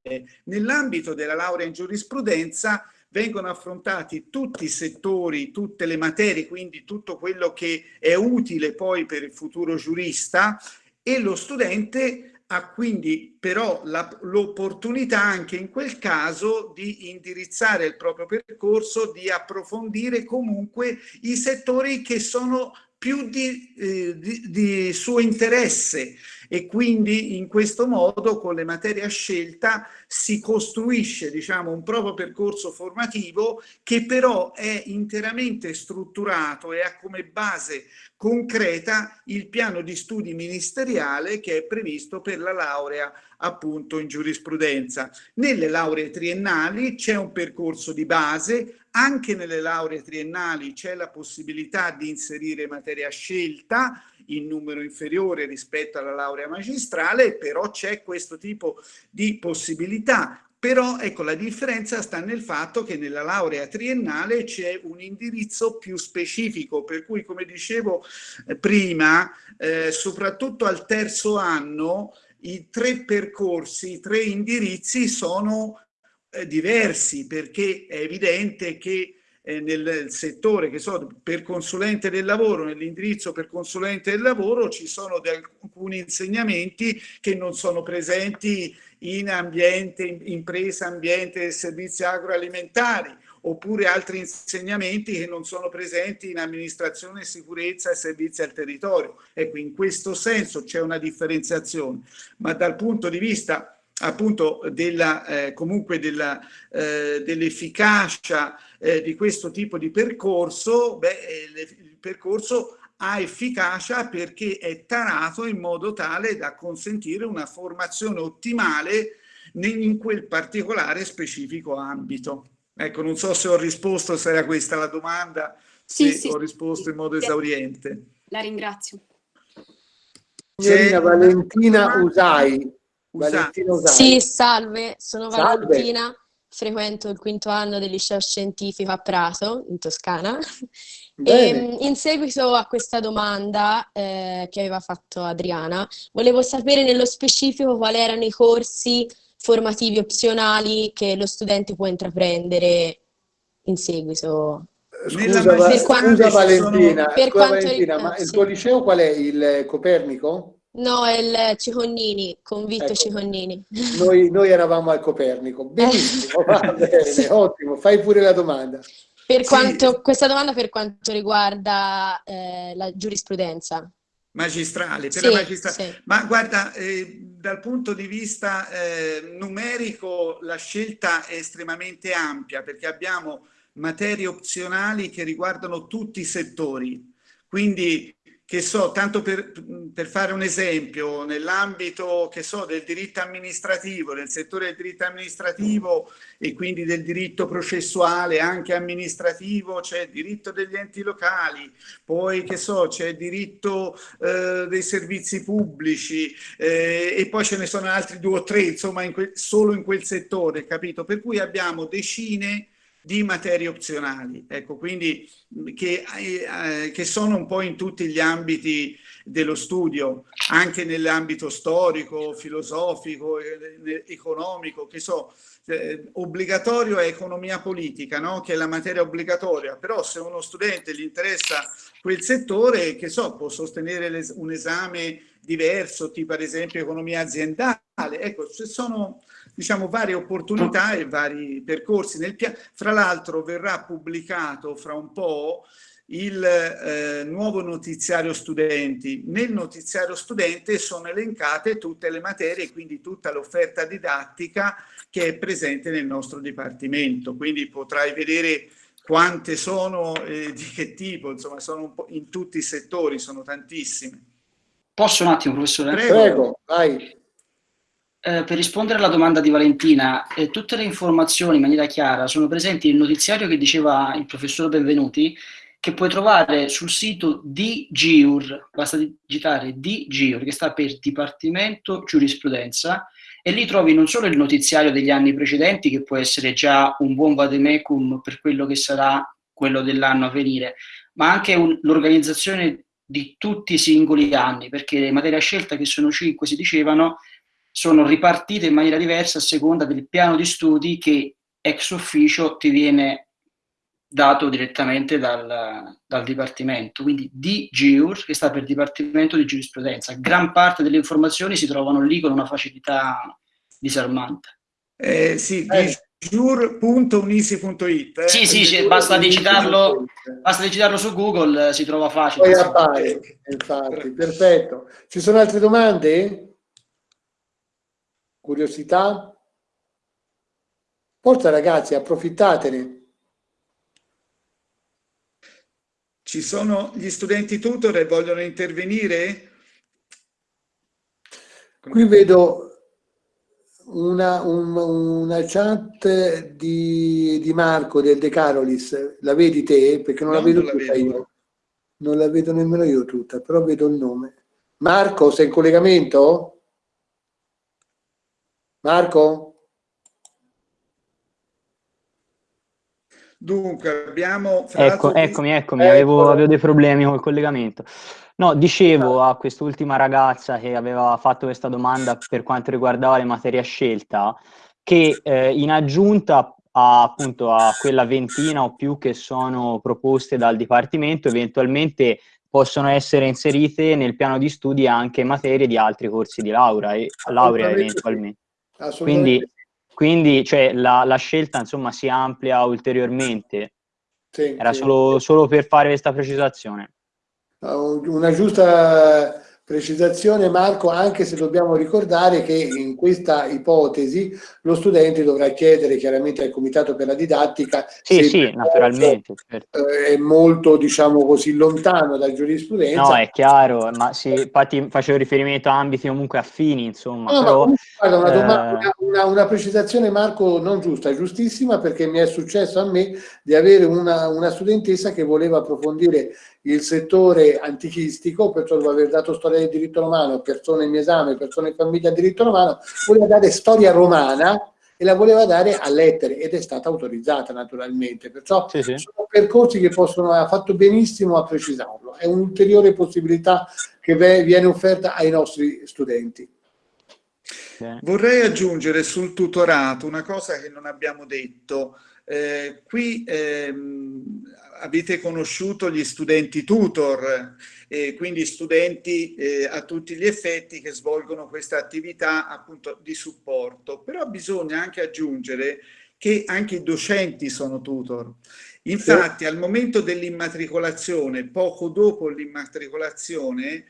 Nell'ambito della laurea in giurisprudenza vengono affrontati tutti i settori, tutte le materie, quindi tutto quello che è utile poi per il futuro giurista e lo studente ha quindi però l'opportunità anche in quel caso di indirizzare il proprio percorso, di approfondire comunque i settori che sono più di, eh, di, di, suo interesse e quindi in questo modo con le materie a scelta si costruisce diciamo, un proprio percorso formativo che però è interamente strutturato e ha come base concreta il piano di studi ministeriale che è previsto per la laurea appunto in giurisprudenza. Nelle lauree triennali c'è un percorso di base, anche nelle lauree triennali c'è la possibilità di inserire materia scelta in numero inferiore rispetto alla laurea magistrale, però c'è questo tipo di possibilità. Però ecco la differenza sta nel fatto che nella laurea triennale c'è un indirizzo più specifico, per cui come dicevo eh, prima, eh, soprattutto al terzo anno i tre percorsi, i tre indirizzi sono eh, diversi perché è evidente che eh, nel settore che so, per consulente del lavoro, nell'indirizzo per consulente del lavoro ci sono alcuni insegnamenti che non sono presenti in ambiente, in impresa, ambiente e servizi agroalimentari oppure altri insegnamenti che non sono presenti in amministrazione, sicurezza e servizi al territorio. Ecco, in questo senso c'è una differenziazione, ma dal punto di vista appunto della, eh, comunque eh, dell'efficacia eh, di questo tipo di percorso, beh, eh, il percorso ha efficacia perché è tarato in modo tale da consentire una formazione ottimale in quel particolare specifico ambito. Ecco, non so se ho risposto, se era questa la domanda, sì, se sì, ho risposto sì. in modo esauriente. La ringrazio. Signorina Valentina Usai. Valentina. Sì, salve, sono salve. Valentina, frequento il quinto anno del liceo scientifico a Prato, in Toscana. E, ehm, in seguito a questa domanda eh, che aveva fatto Adriana, volevo sapere nello specifico quali erano i corsi formativi opzionali che lo studente può intraprendere in seguito. Scusa, per scusa Valentina, per scusa, Valentina ma il tuo liceo qual è? Il Copernico? No, è il Ciconnini, con Vitto ecco. Ciconnini. Noi, noi, eravamo al Copernico. Benissimo, va bene, sì. ottimo. Fai pure la domanda. Per quanto, sì. Questa domanda per quanto riguarda eh, la giurisprudenza magistrale, per sì, la magistrale. Sì. Ma guarda, eh, dal punto di vista eh, numerico la scelta è estremamente ampia perché abbiamo materie opzionali che riguardano tutti i settori. Quindi che so, tanto per, per fare un esempio, nell'ambito che so, del diritto amministrativo, nel settore del diritto amministrativo e quindi del diritto processuale anche amministrativo, c'è il diritto degli enti locali, poi che so, c'è il diritto eh, dei servizi pubblici eh, e poi ce ne sono altri due o tre, insomma, in solo in quel settore, capito? Per cui abbiamo decine di materie opzionali, ecco, quindi che, eh, che, sono un po' in tutti gli ambiti dello studio, anche nell'ambito storico, filosofico, eh, economico, che so, eh, obbligatorio è economia politica, no? che è la materia obbligatoria, però se uno studente gli interessa quel settore, che so, può sostenere un esame diverso, tipo ad esempio economia aziendale, ecco, ci sono diciamo, varie opportunità e vari percorsi. Nel fra l'altro verrà pubblicato fra un po' il eh, nuovo notiziario studenti. Nel notiziario studente sono elencate tutte le materie, quindi tutta l'offerta didattica che è presente nel nostro dipartimento. Quindi potrai vedere quante sono, eh, di che tipo, insomma, sono un po' in tutti i settori, sono tantissime. Posso un attimo, professore? Prego, Prego vai. Eh, per rispondere alla domanda di Valentina, eh, tutte le informazioni in maniera chiara sono presenti nel notiziario che diceva il professor Benvenuti, che puoi trovare sul sito di GIUR, basta digitare di GIUR, che sta per Dipartimento Giurisprudenza, e lì trovi non solo il notiziario degli anni precedenti, che può essere già un buon vademecum per quello che sarà quello dell'anno a venire, ma anche l'organizzazione di tutti i singoli anni, perché le materie a scelta, che sono cinque, si dicevano, sono ripartite in maniera diversa a seconda del piano di studi che ex officio ti viene dato direttamente dal, dal Dipartimento, quindi DGIUR, che sta per Dipartimento di Giurisprudenza. Gran parte delle informazioni si trovano lì con una facilità disarmante. Eh, sì, eh. giur.unisi.it eh? Sì, sì, basta digitarlo, basta digitarlo su Google, si trova facile. Poi appare, infatti, perfetto. Ci sono altre domande? Curiosità? Forza ragazzi, approfittatene. Ci sono gli studenti tutor e vogliono intervenire? Qui vedo una, un, una chat di, di, Marco del De Carolis. La vedi te? Perché non no, la vedo non tutta la vedo. io. Non la vedo nemmeno io tutta, però vedo il nome. Marco, sei in collegamento? Marco? Dunque, abbiamo... Ecco, eccomi, eccomi, avevo, avevo, dei problemi col collegamento. No, dicevo a quest'ultima ragazza che aveva fatto questa domanda per quanto riguardava le materie a scelta, che eh, in aggiunta a, appunto a quella ventina o più che sono proposte dal Dipartimento, eventualmente possono essere inserite nel piano di studi anche materie di altri corsi di laurea, e, laurea eventualmente. Quindi, quindi cioè, la, la, scelta insomma, si amplia ulteriormente. Sì, Era sì. Solo, solo per fare questa precisazione. Una giusta Precisazione Marco, anche se dobbiamo ricordare che in questa ipotesi lo studente dovrà chiedere chiaramente al Comitato per la Didattica sì, sì, naturalmente, certo. Eh, è molto, diciamo così, lontano dalla giurisprudenza. No, è chiaro, ma sì, infatti facevo riferimento a ambiti comunque affini, insomma. No, però, guarda, una, domanda, eh... una, una, precisazione Marco non giusta, giustissima, perché mi è successo a me di avere una, una studentessa che voleva approfondire il settore antichistico, perciò dopo aver dato storia del diritto romano, persone in esame, persone in famiglia diritto romano, voleva dare storia romana e la voleva dare a lettere ed è stata autorizzata naturalmente, perciò sì, sì. sono percorsi che possono, ha fatto benissimo a precisarlo, è un'ulteriore possibilità che viene offerta ai nostri studenti. Vorrei aggiungere sul tutorato una cosa che non abbiamo detto, eh, qui ehm, avete conosciuto gli studenti tutor, eh, quindi studenti eh, a tutti gli effetti che svolgono questa attività appunto di supporto, però bisogna anche aggiungere che anche i docenti sono tutor. Infatti al momento dell'immatricolazione, poco dopo l'immatricolazione,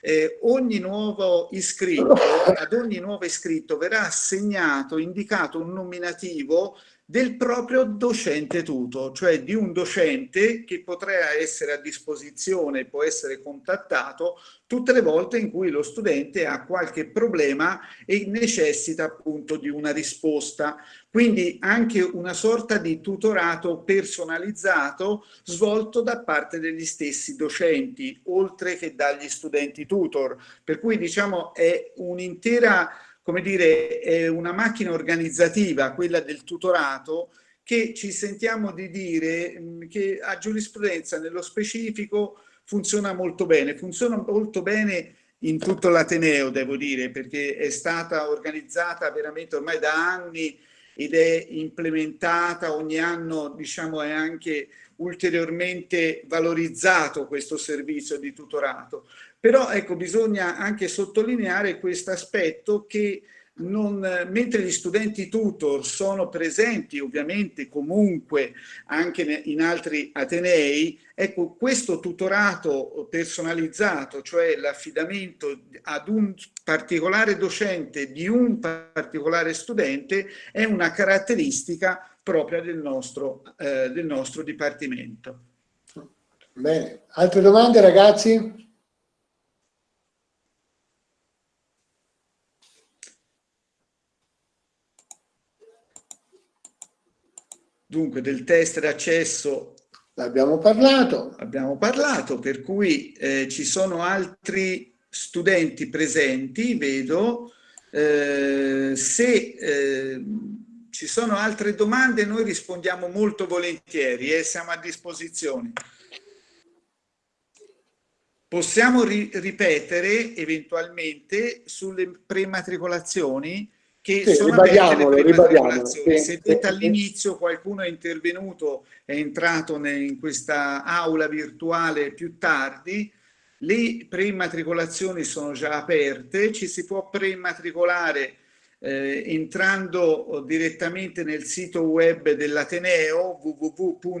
eh, ogni nuovo iscritto, ad ogni nuovo iscritto verrà assegnato, indicato un nominativo del proprio docente tutor, cioè di un docente che potrà essere a disposizione, può essere contattato tutte le volte in cui lo studente ha qualche problema e necessita appunto di una risposta. Quindi anche una sorta di tutorato personalizzato svolto da parte degli stessi docenti, oltre che dagli studenti tutor. Per cui diciamo è un'intera come dire, è una macchina organizzativa, quella del tutorato, che ci sentiamo di dire mh, che a giurisprudenza nello specifico funziona molto bene, funziona molto bene in tutto l'Ateneo, devo dire, perché è stata organizzata veramente ormai da anni ed è implementata ogni anno, diciamo, è anche ulteriormente valorizzato questo servizio di tutorato. Però ecco, bisogna anche sottolineare questo aspetto che non, mentre gli studenti tutor sono presenti ovviamente comunque anche in altri atenei, ecco questo tutorato personalizzato, cioè l'affidamento ad un particolare docente di un particolare studente è una caratteristica propria del nostro, eh, del nostro dipartimento. Bene, altre domande ragazzi? Dunque del test d'accesso abbiamo parlato. Abbiamo parlato, per cui eh, ci sono altri studenti presenti, vedo. Eh, se eh, ci sono altre domande noi rispondiamo molto volentieri e eh, siamo a disposizione. Possiamo ri ripetere eventualmente sulle prematricolazioni che sì, sono ribadiamolo, ribadiamolo. Sì, Se sì, all'inizio qualcuno è intervenuto, è entrato in questa aula virtuale più tardi, le preimmatricolazioni sono già aperte, ci si può preimmatricolare eh, entrando direttamente nel sito web dell'Ateneo www.unisi.it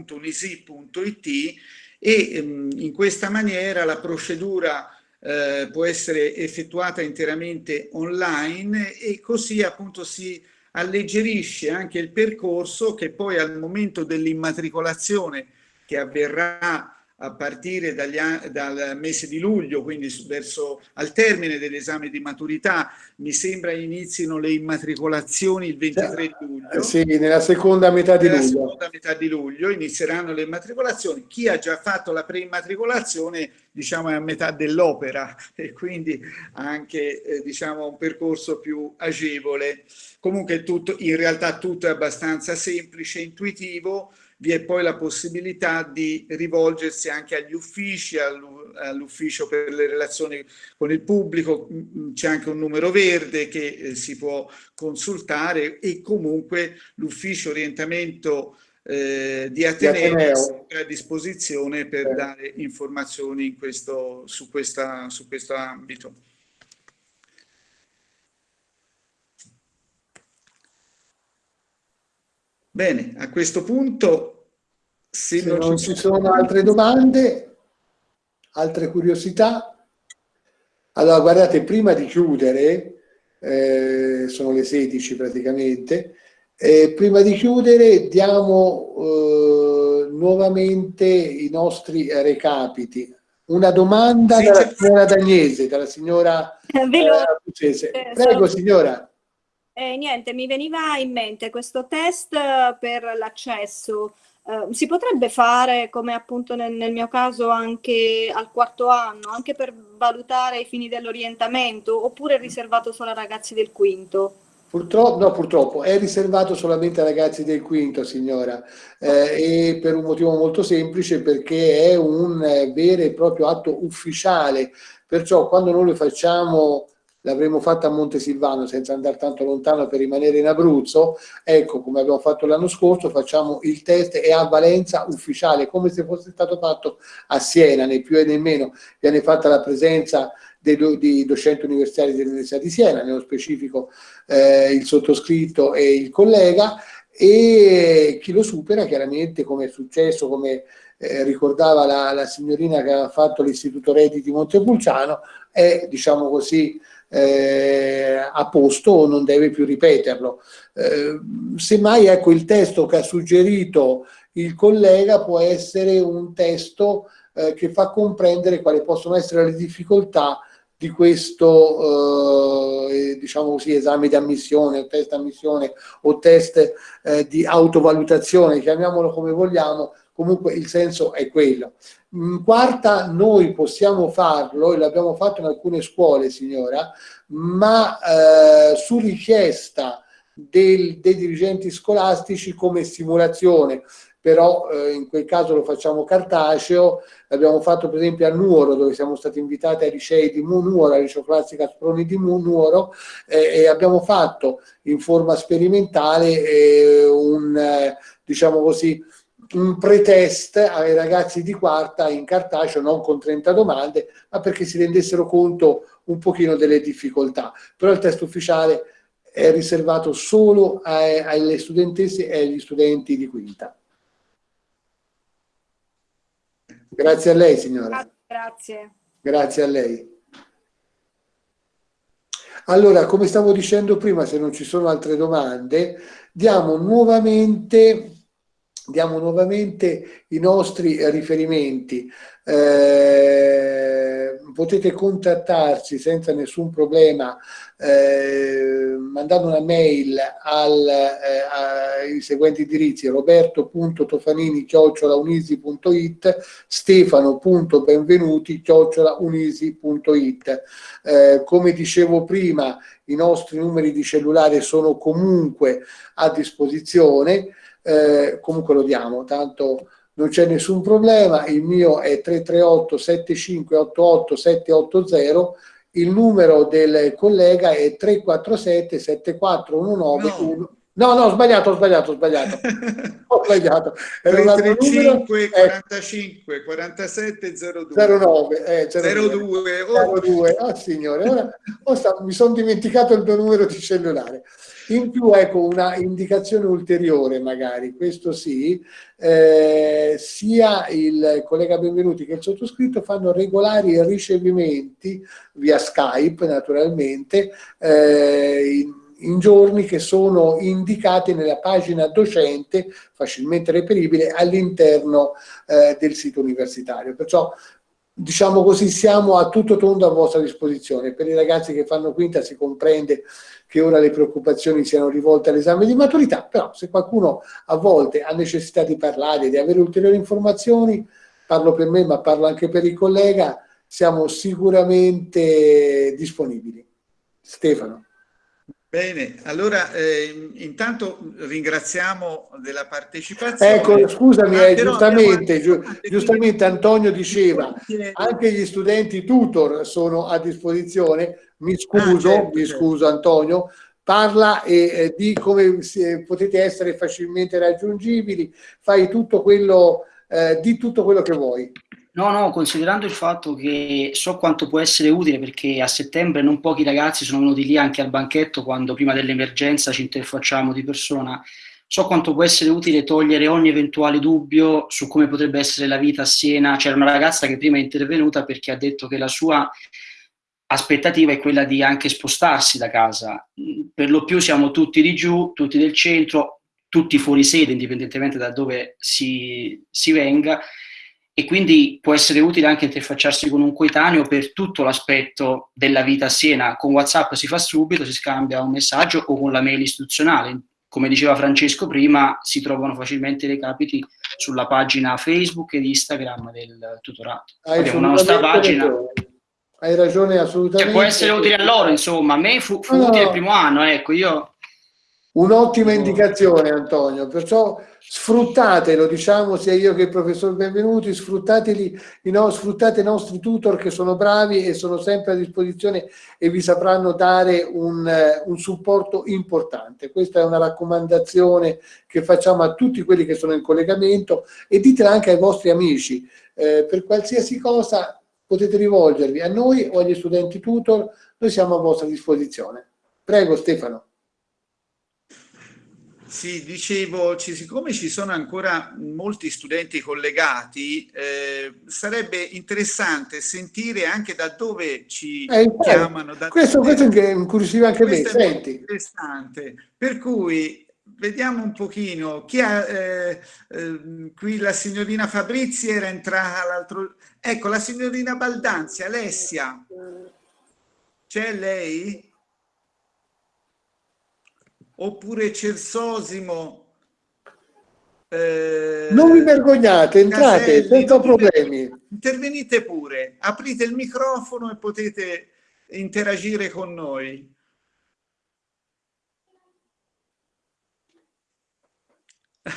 e ehm, in questa maniera la procedura eh, può essere effettuata interamente online e così appunto si alleggerisce anche il percorso che poi al momento dell'immatricolazione che avverrà a partire dagli, dal mese di luglio, quindi verso al termine dell'esame di maturità, mi sembra inizino le immatricolazioni il 23 di luglio. Sì, nella seconda metà di nella luglio. seconda metà di luglio inizieranno le immatricolazioni. Chi ha già fatto la preimmatricolazione, diciamo, è a metà dell'opera e quindi ha anche, eh, diciamo, un percorso più agevole. Comunque tutto, in realtà tutto è abbastanza semplice, intuitivo, vi è poi la possibilità di rivolgersi anche agli uffici, all'ufficio per le relazioni con il pubblico, mm, c'è anche un numero verde che eh, si può consultare e comunque l'ufficio orientamento eh, di Ateneo, di Ateneo, è a disposizione per eh. dare informazioni in questo, su, questa, su questo ambito. Bene, a questo punto, se, se non, non, ci sono, sono altre domande, altre curiosità, allora guardate, prima di chiudere, eh, sono le 16 praticamente, eh, prima di chiudere diamo eh, nuovamente i nostri recapiti. Una domanda sì, dalla signora Dagnese, dalla signora eh, Prego signora. Eh, niente, mi veniva in mente questo test eh, per l'accesso. Eh, si potrebbe fare, come appunto nel, nel, mio caso, anche al quarto anno, anche per valutare i fini dell'orientamento, oppure è riservato solo ai ragazzi del quinto? Purtroppo, no, purtroppo è riservato solamente ai ragazzi del quinto, signora, eh, e per un motivo molto semplice, perché è un eh, vero e proprio atto ufficiale. Perciò quando noi lo facciamo l'avremmo fatta a Montesilvano senza andare tanto lontano per rimanere in Abruzzo, ecco come abbiamo fatto l'anno scorso, facciamo il test e a valenza ufficiale, come se fosse stato fatto a Siena, né più e né meno, viene fatta la presenza dei di docenti universitari dell'Università di Siena, nello specifico eh, il sottoscritto e il collega, e chi lo supera chiaramente come è successo, come eh, ricordava la, la, signorina che aveva fatto l'Istituto Redditi Montepulciano, è diciamo così eh, a posto o non deve più ripeterlo. Eh, semmai ecco il testo che ha suggerito il collega può essere un testo eh, che fa comprendere quali possono essere le difficoltà di questo eh, diciamo così, esame di ammissione o test ammissione o test eh, di autovalutazione, chiamiamolo come vogliamo, comunque il senso è quello. In quarta noi possiamo farlo, e l'abbiamo fatto in alcune scuole signora, ma eh, su richiesta del, dei dirigenti scolastici come simulazione, però eh, in quel caso lo facciamo cartaceo, l'abbiamo fatto per esempio a Nuoro dove siamo stati invitati ai licei di Nuoro, al liceo classico Sproni di Nuoro eh, e abbiamo fatto in forma sperimentale eh, un, eh, diciamo così, un pretest ai ragazzi di quarta in cartaceo, non con 30 domande, ma perché si rendessero conto un pochino delle difficoltà. Però il test ufficiale è riservato solo ai, alle studentesse e agli studenti di quinta. Grazie a lei, signora. Grazie. Grazie a lei. Allora, come stavo dicendo prima, se non ci sono altre domande, diamo nuovamente, diamo nuovamente i nostri riferimenti. Eh, potete contattarci senza nessun problema eh, mandando una mail al, eh, ai seguenti indirizzi roberto.tofanini chiocciolaunisi.it stefano.benvenuti chiocciolaunisi.it eh, come dicevo prima i nostri numeri di cellulare sono comunque a disposizione eh, comunque lo diamo tanto non c'è nessun problema, il mio è 338 7588 780 il numero del collega è 347 7419 no. No, no, ho sbagliato, ho sbagliato, ho sbagliato. ho sbagliato. 335 45 47 02. 09, eh, 02. 02. Oh. 02. Oh, signore, ora, ora mi sono dimenticato il mio numero di cellulare. In più, ecco, una indicazione ulteriore magari, questo sì, eh, sia il collega Benvenuti che il sottoscritto fanno regolari ricevimenti via Skype, naturalmente, eh, in, in giorni che sono indicati nella pagina docente facilmente reperibile all'interno eh, del sito universitario. Perciò diciamo così siamo a tutto tondo a vostra disposizione. Per i ragazzi che fanno quinta si comprende che ora le preoccupazioni siano rivolte all'esame di maturità, però se qualcuno a volte ha necessità di parlare, di avere ulteriori informazioni, parlo per me ma parlo anche per il collega, siamo sicuramente disponibili. Stefano. Bene, allora eh, intanto ringraziamo della partecipazione. Ecco, scusami, eh, giustamente, giu giustamente Antonio diceva, anche gli studenti tutor sono a disposizione, mi ah, scuso, ah, certo, mi certo. scuso Antonio, parla e eh, di come si, potete essere facilmente raggiungibili, fai tutto quello, eh, di tutto quello che vuoi. No, no, considerando il fatto che so quanto può essere utile perché a settembre non pochi ragazzi sono venuti lì anche al banchetto quando prima dell'emergenza ci interfacciamo di persona, so quanto può essere utile togliere ogni eventuale dubbio su come potrebbe essere la vita a Siena. C'era una ragazza che prima è intervenuta perché ha detto che la sua aspettativa è quella di anche spostarsi da casa. Per lo più siamo tutti di giù, tutti del centro, tutti fuori sede, indipendentemente da dove si, si venga, e quindi può essere utile anche interfacciarsi con un coetaneo per tutto l'aspetto della vita a Siena. Con WhatsApp si fa subito, si scambia un messaggio o con la mail istituzionale. Come diceva Francesco prima, si trovano facilmente i recapiti sulla pagina Facebook ed Instagram del tutorato. Hai Abbiamo una nostra pagina. Hai ragione assolutamente. Che può essere utile a loro, insomma. A me fu, fu no. utile il primo anno, ecco, io... Un'ottima indicazione Antonio, perciò sfruttate, lo diciamo sia io che il professor Benvenuti, sfruttateli, no, sfruttate i nostri tutor che sono bravi e sono sempre a disposizione e vi sapranno dare un, un supporto importante. Questa è una raccomandazione che facciamo a tutti quelli che sono in collegamento e ditela anche ai vostri amici. Eh, per qualsiasi cosa potete rivolgervi a noi o agli studenti tutor, noi siamo a vostra disposizione. Prego Stefano. Sì, dicevo, siccome ci sono ancora molti studenti collegati, eh, sarebbe interessante sentire anche da dove ci eh, chiamano. Da questo, questo incuriosiva anche me, senti. interessante. Per cui vediamo un pochino, chi ha, eh, eh, qui la signorina Fabrizi era entrata l'altro... Ecco, la signorina Baldanzi, Alessia, c'è lei? oppure Cersosimo. Eh, non vi vergognate, entrate Caselli, senza problemi. Intervenite pure, aprite il microfono e potete interagire con noi.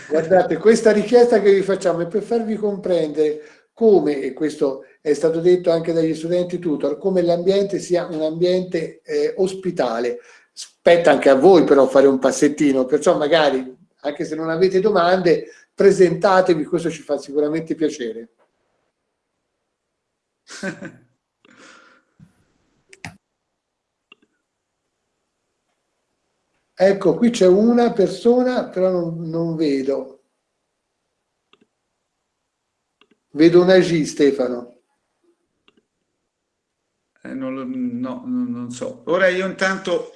Guardate, questa richiesta che vi facciamo è per farvi comprendere come, e questo è stato detto anche dagli studenti tutor, come l'ambiente sia un ambiente eh, ospitale. Spetta anche a voi però fare un passettino, perciò magari, anche se non avete domande, presentatevi, questo ci fa sicuramente piacere. ecco, qui c'è una persona, però non, non vedo. Vedo una G, Stefano. Eh, non, no, non so. Ora io intanto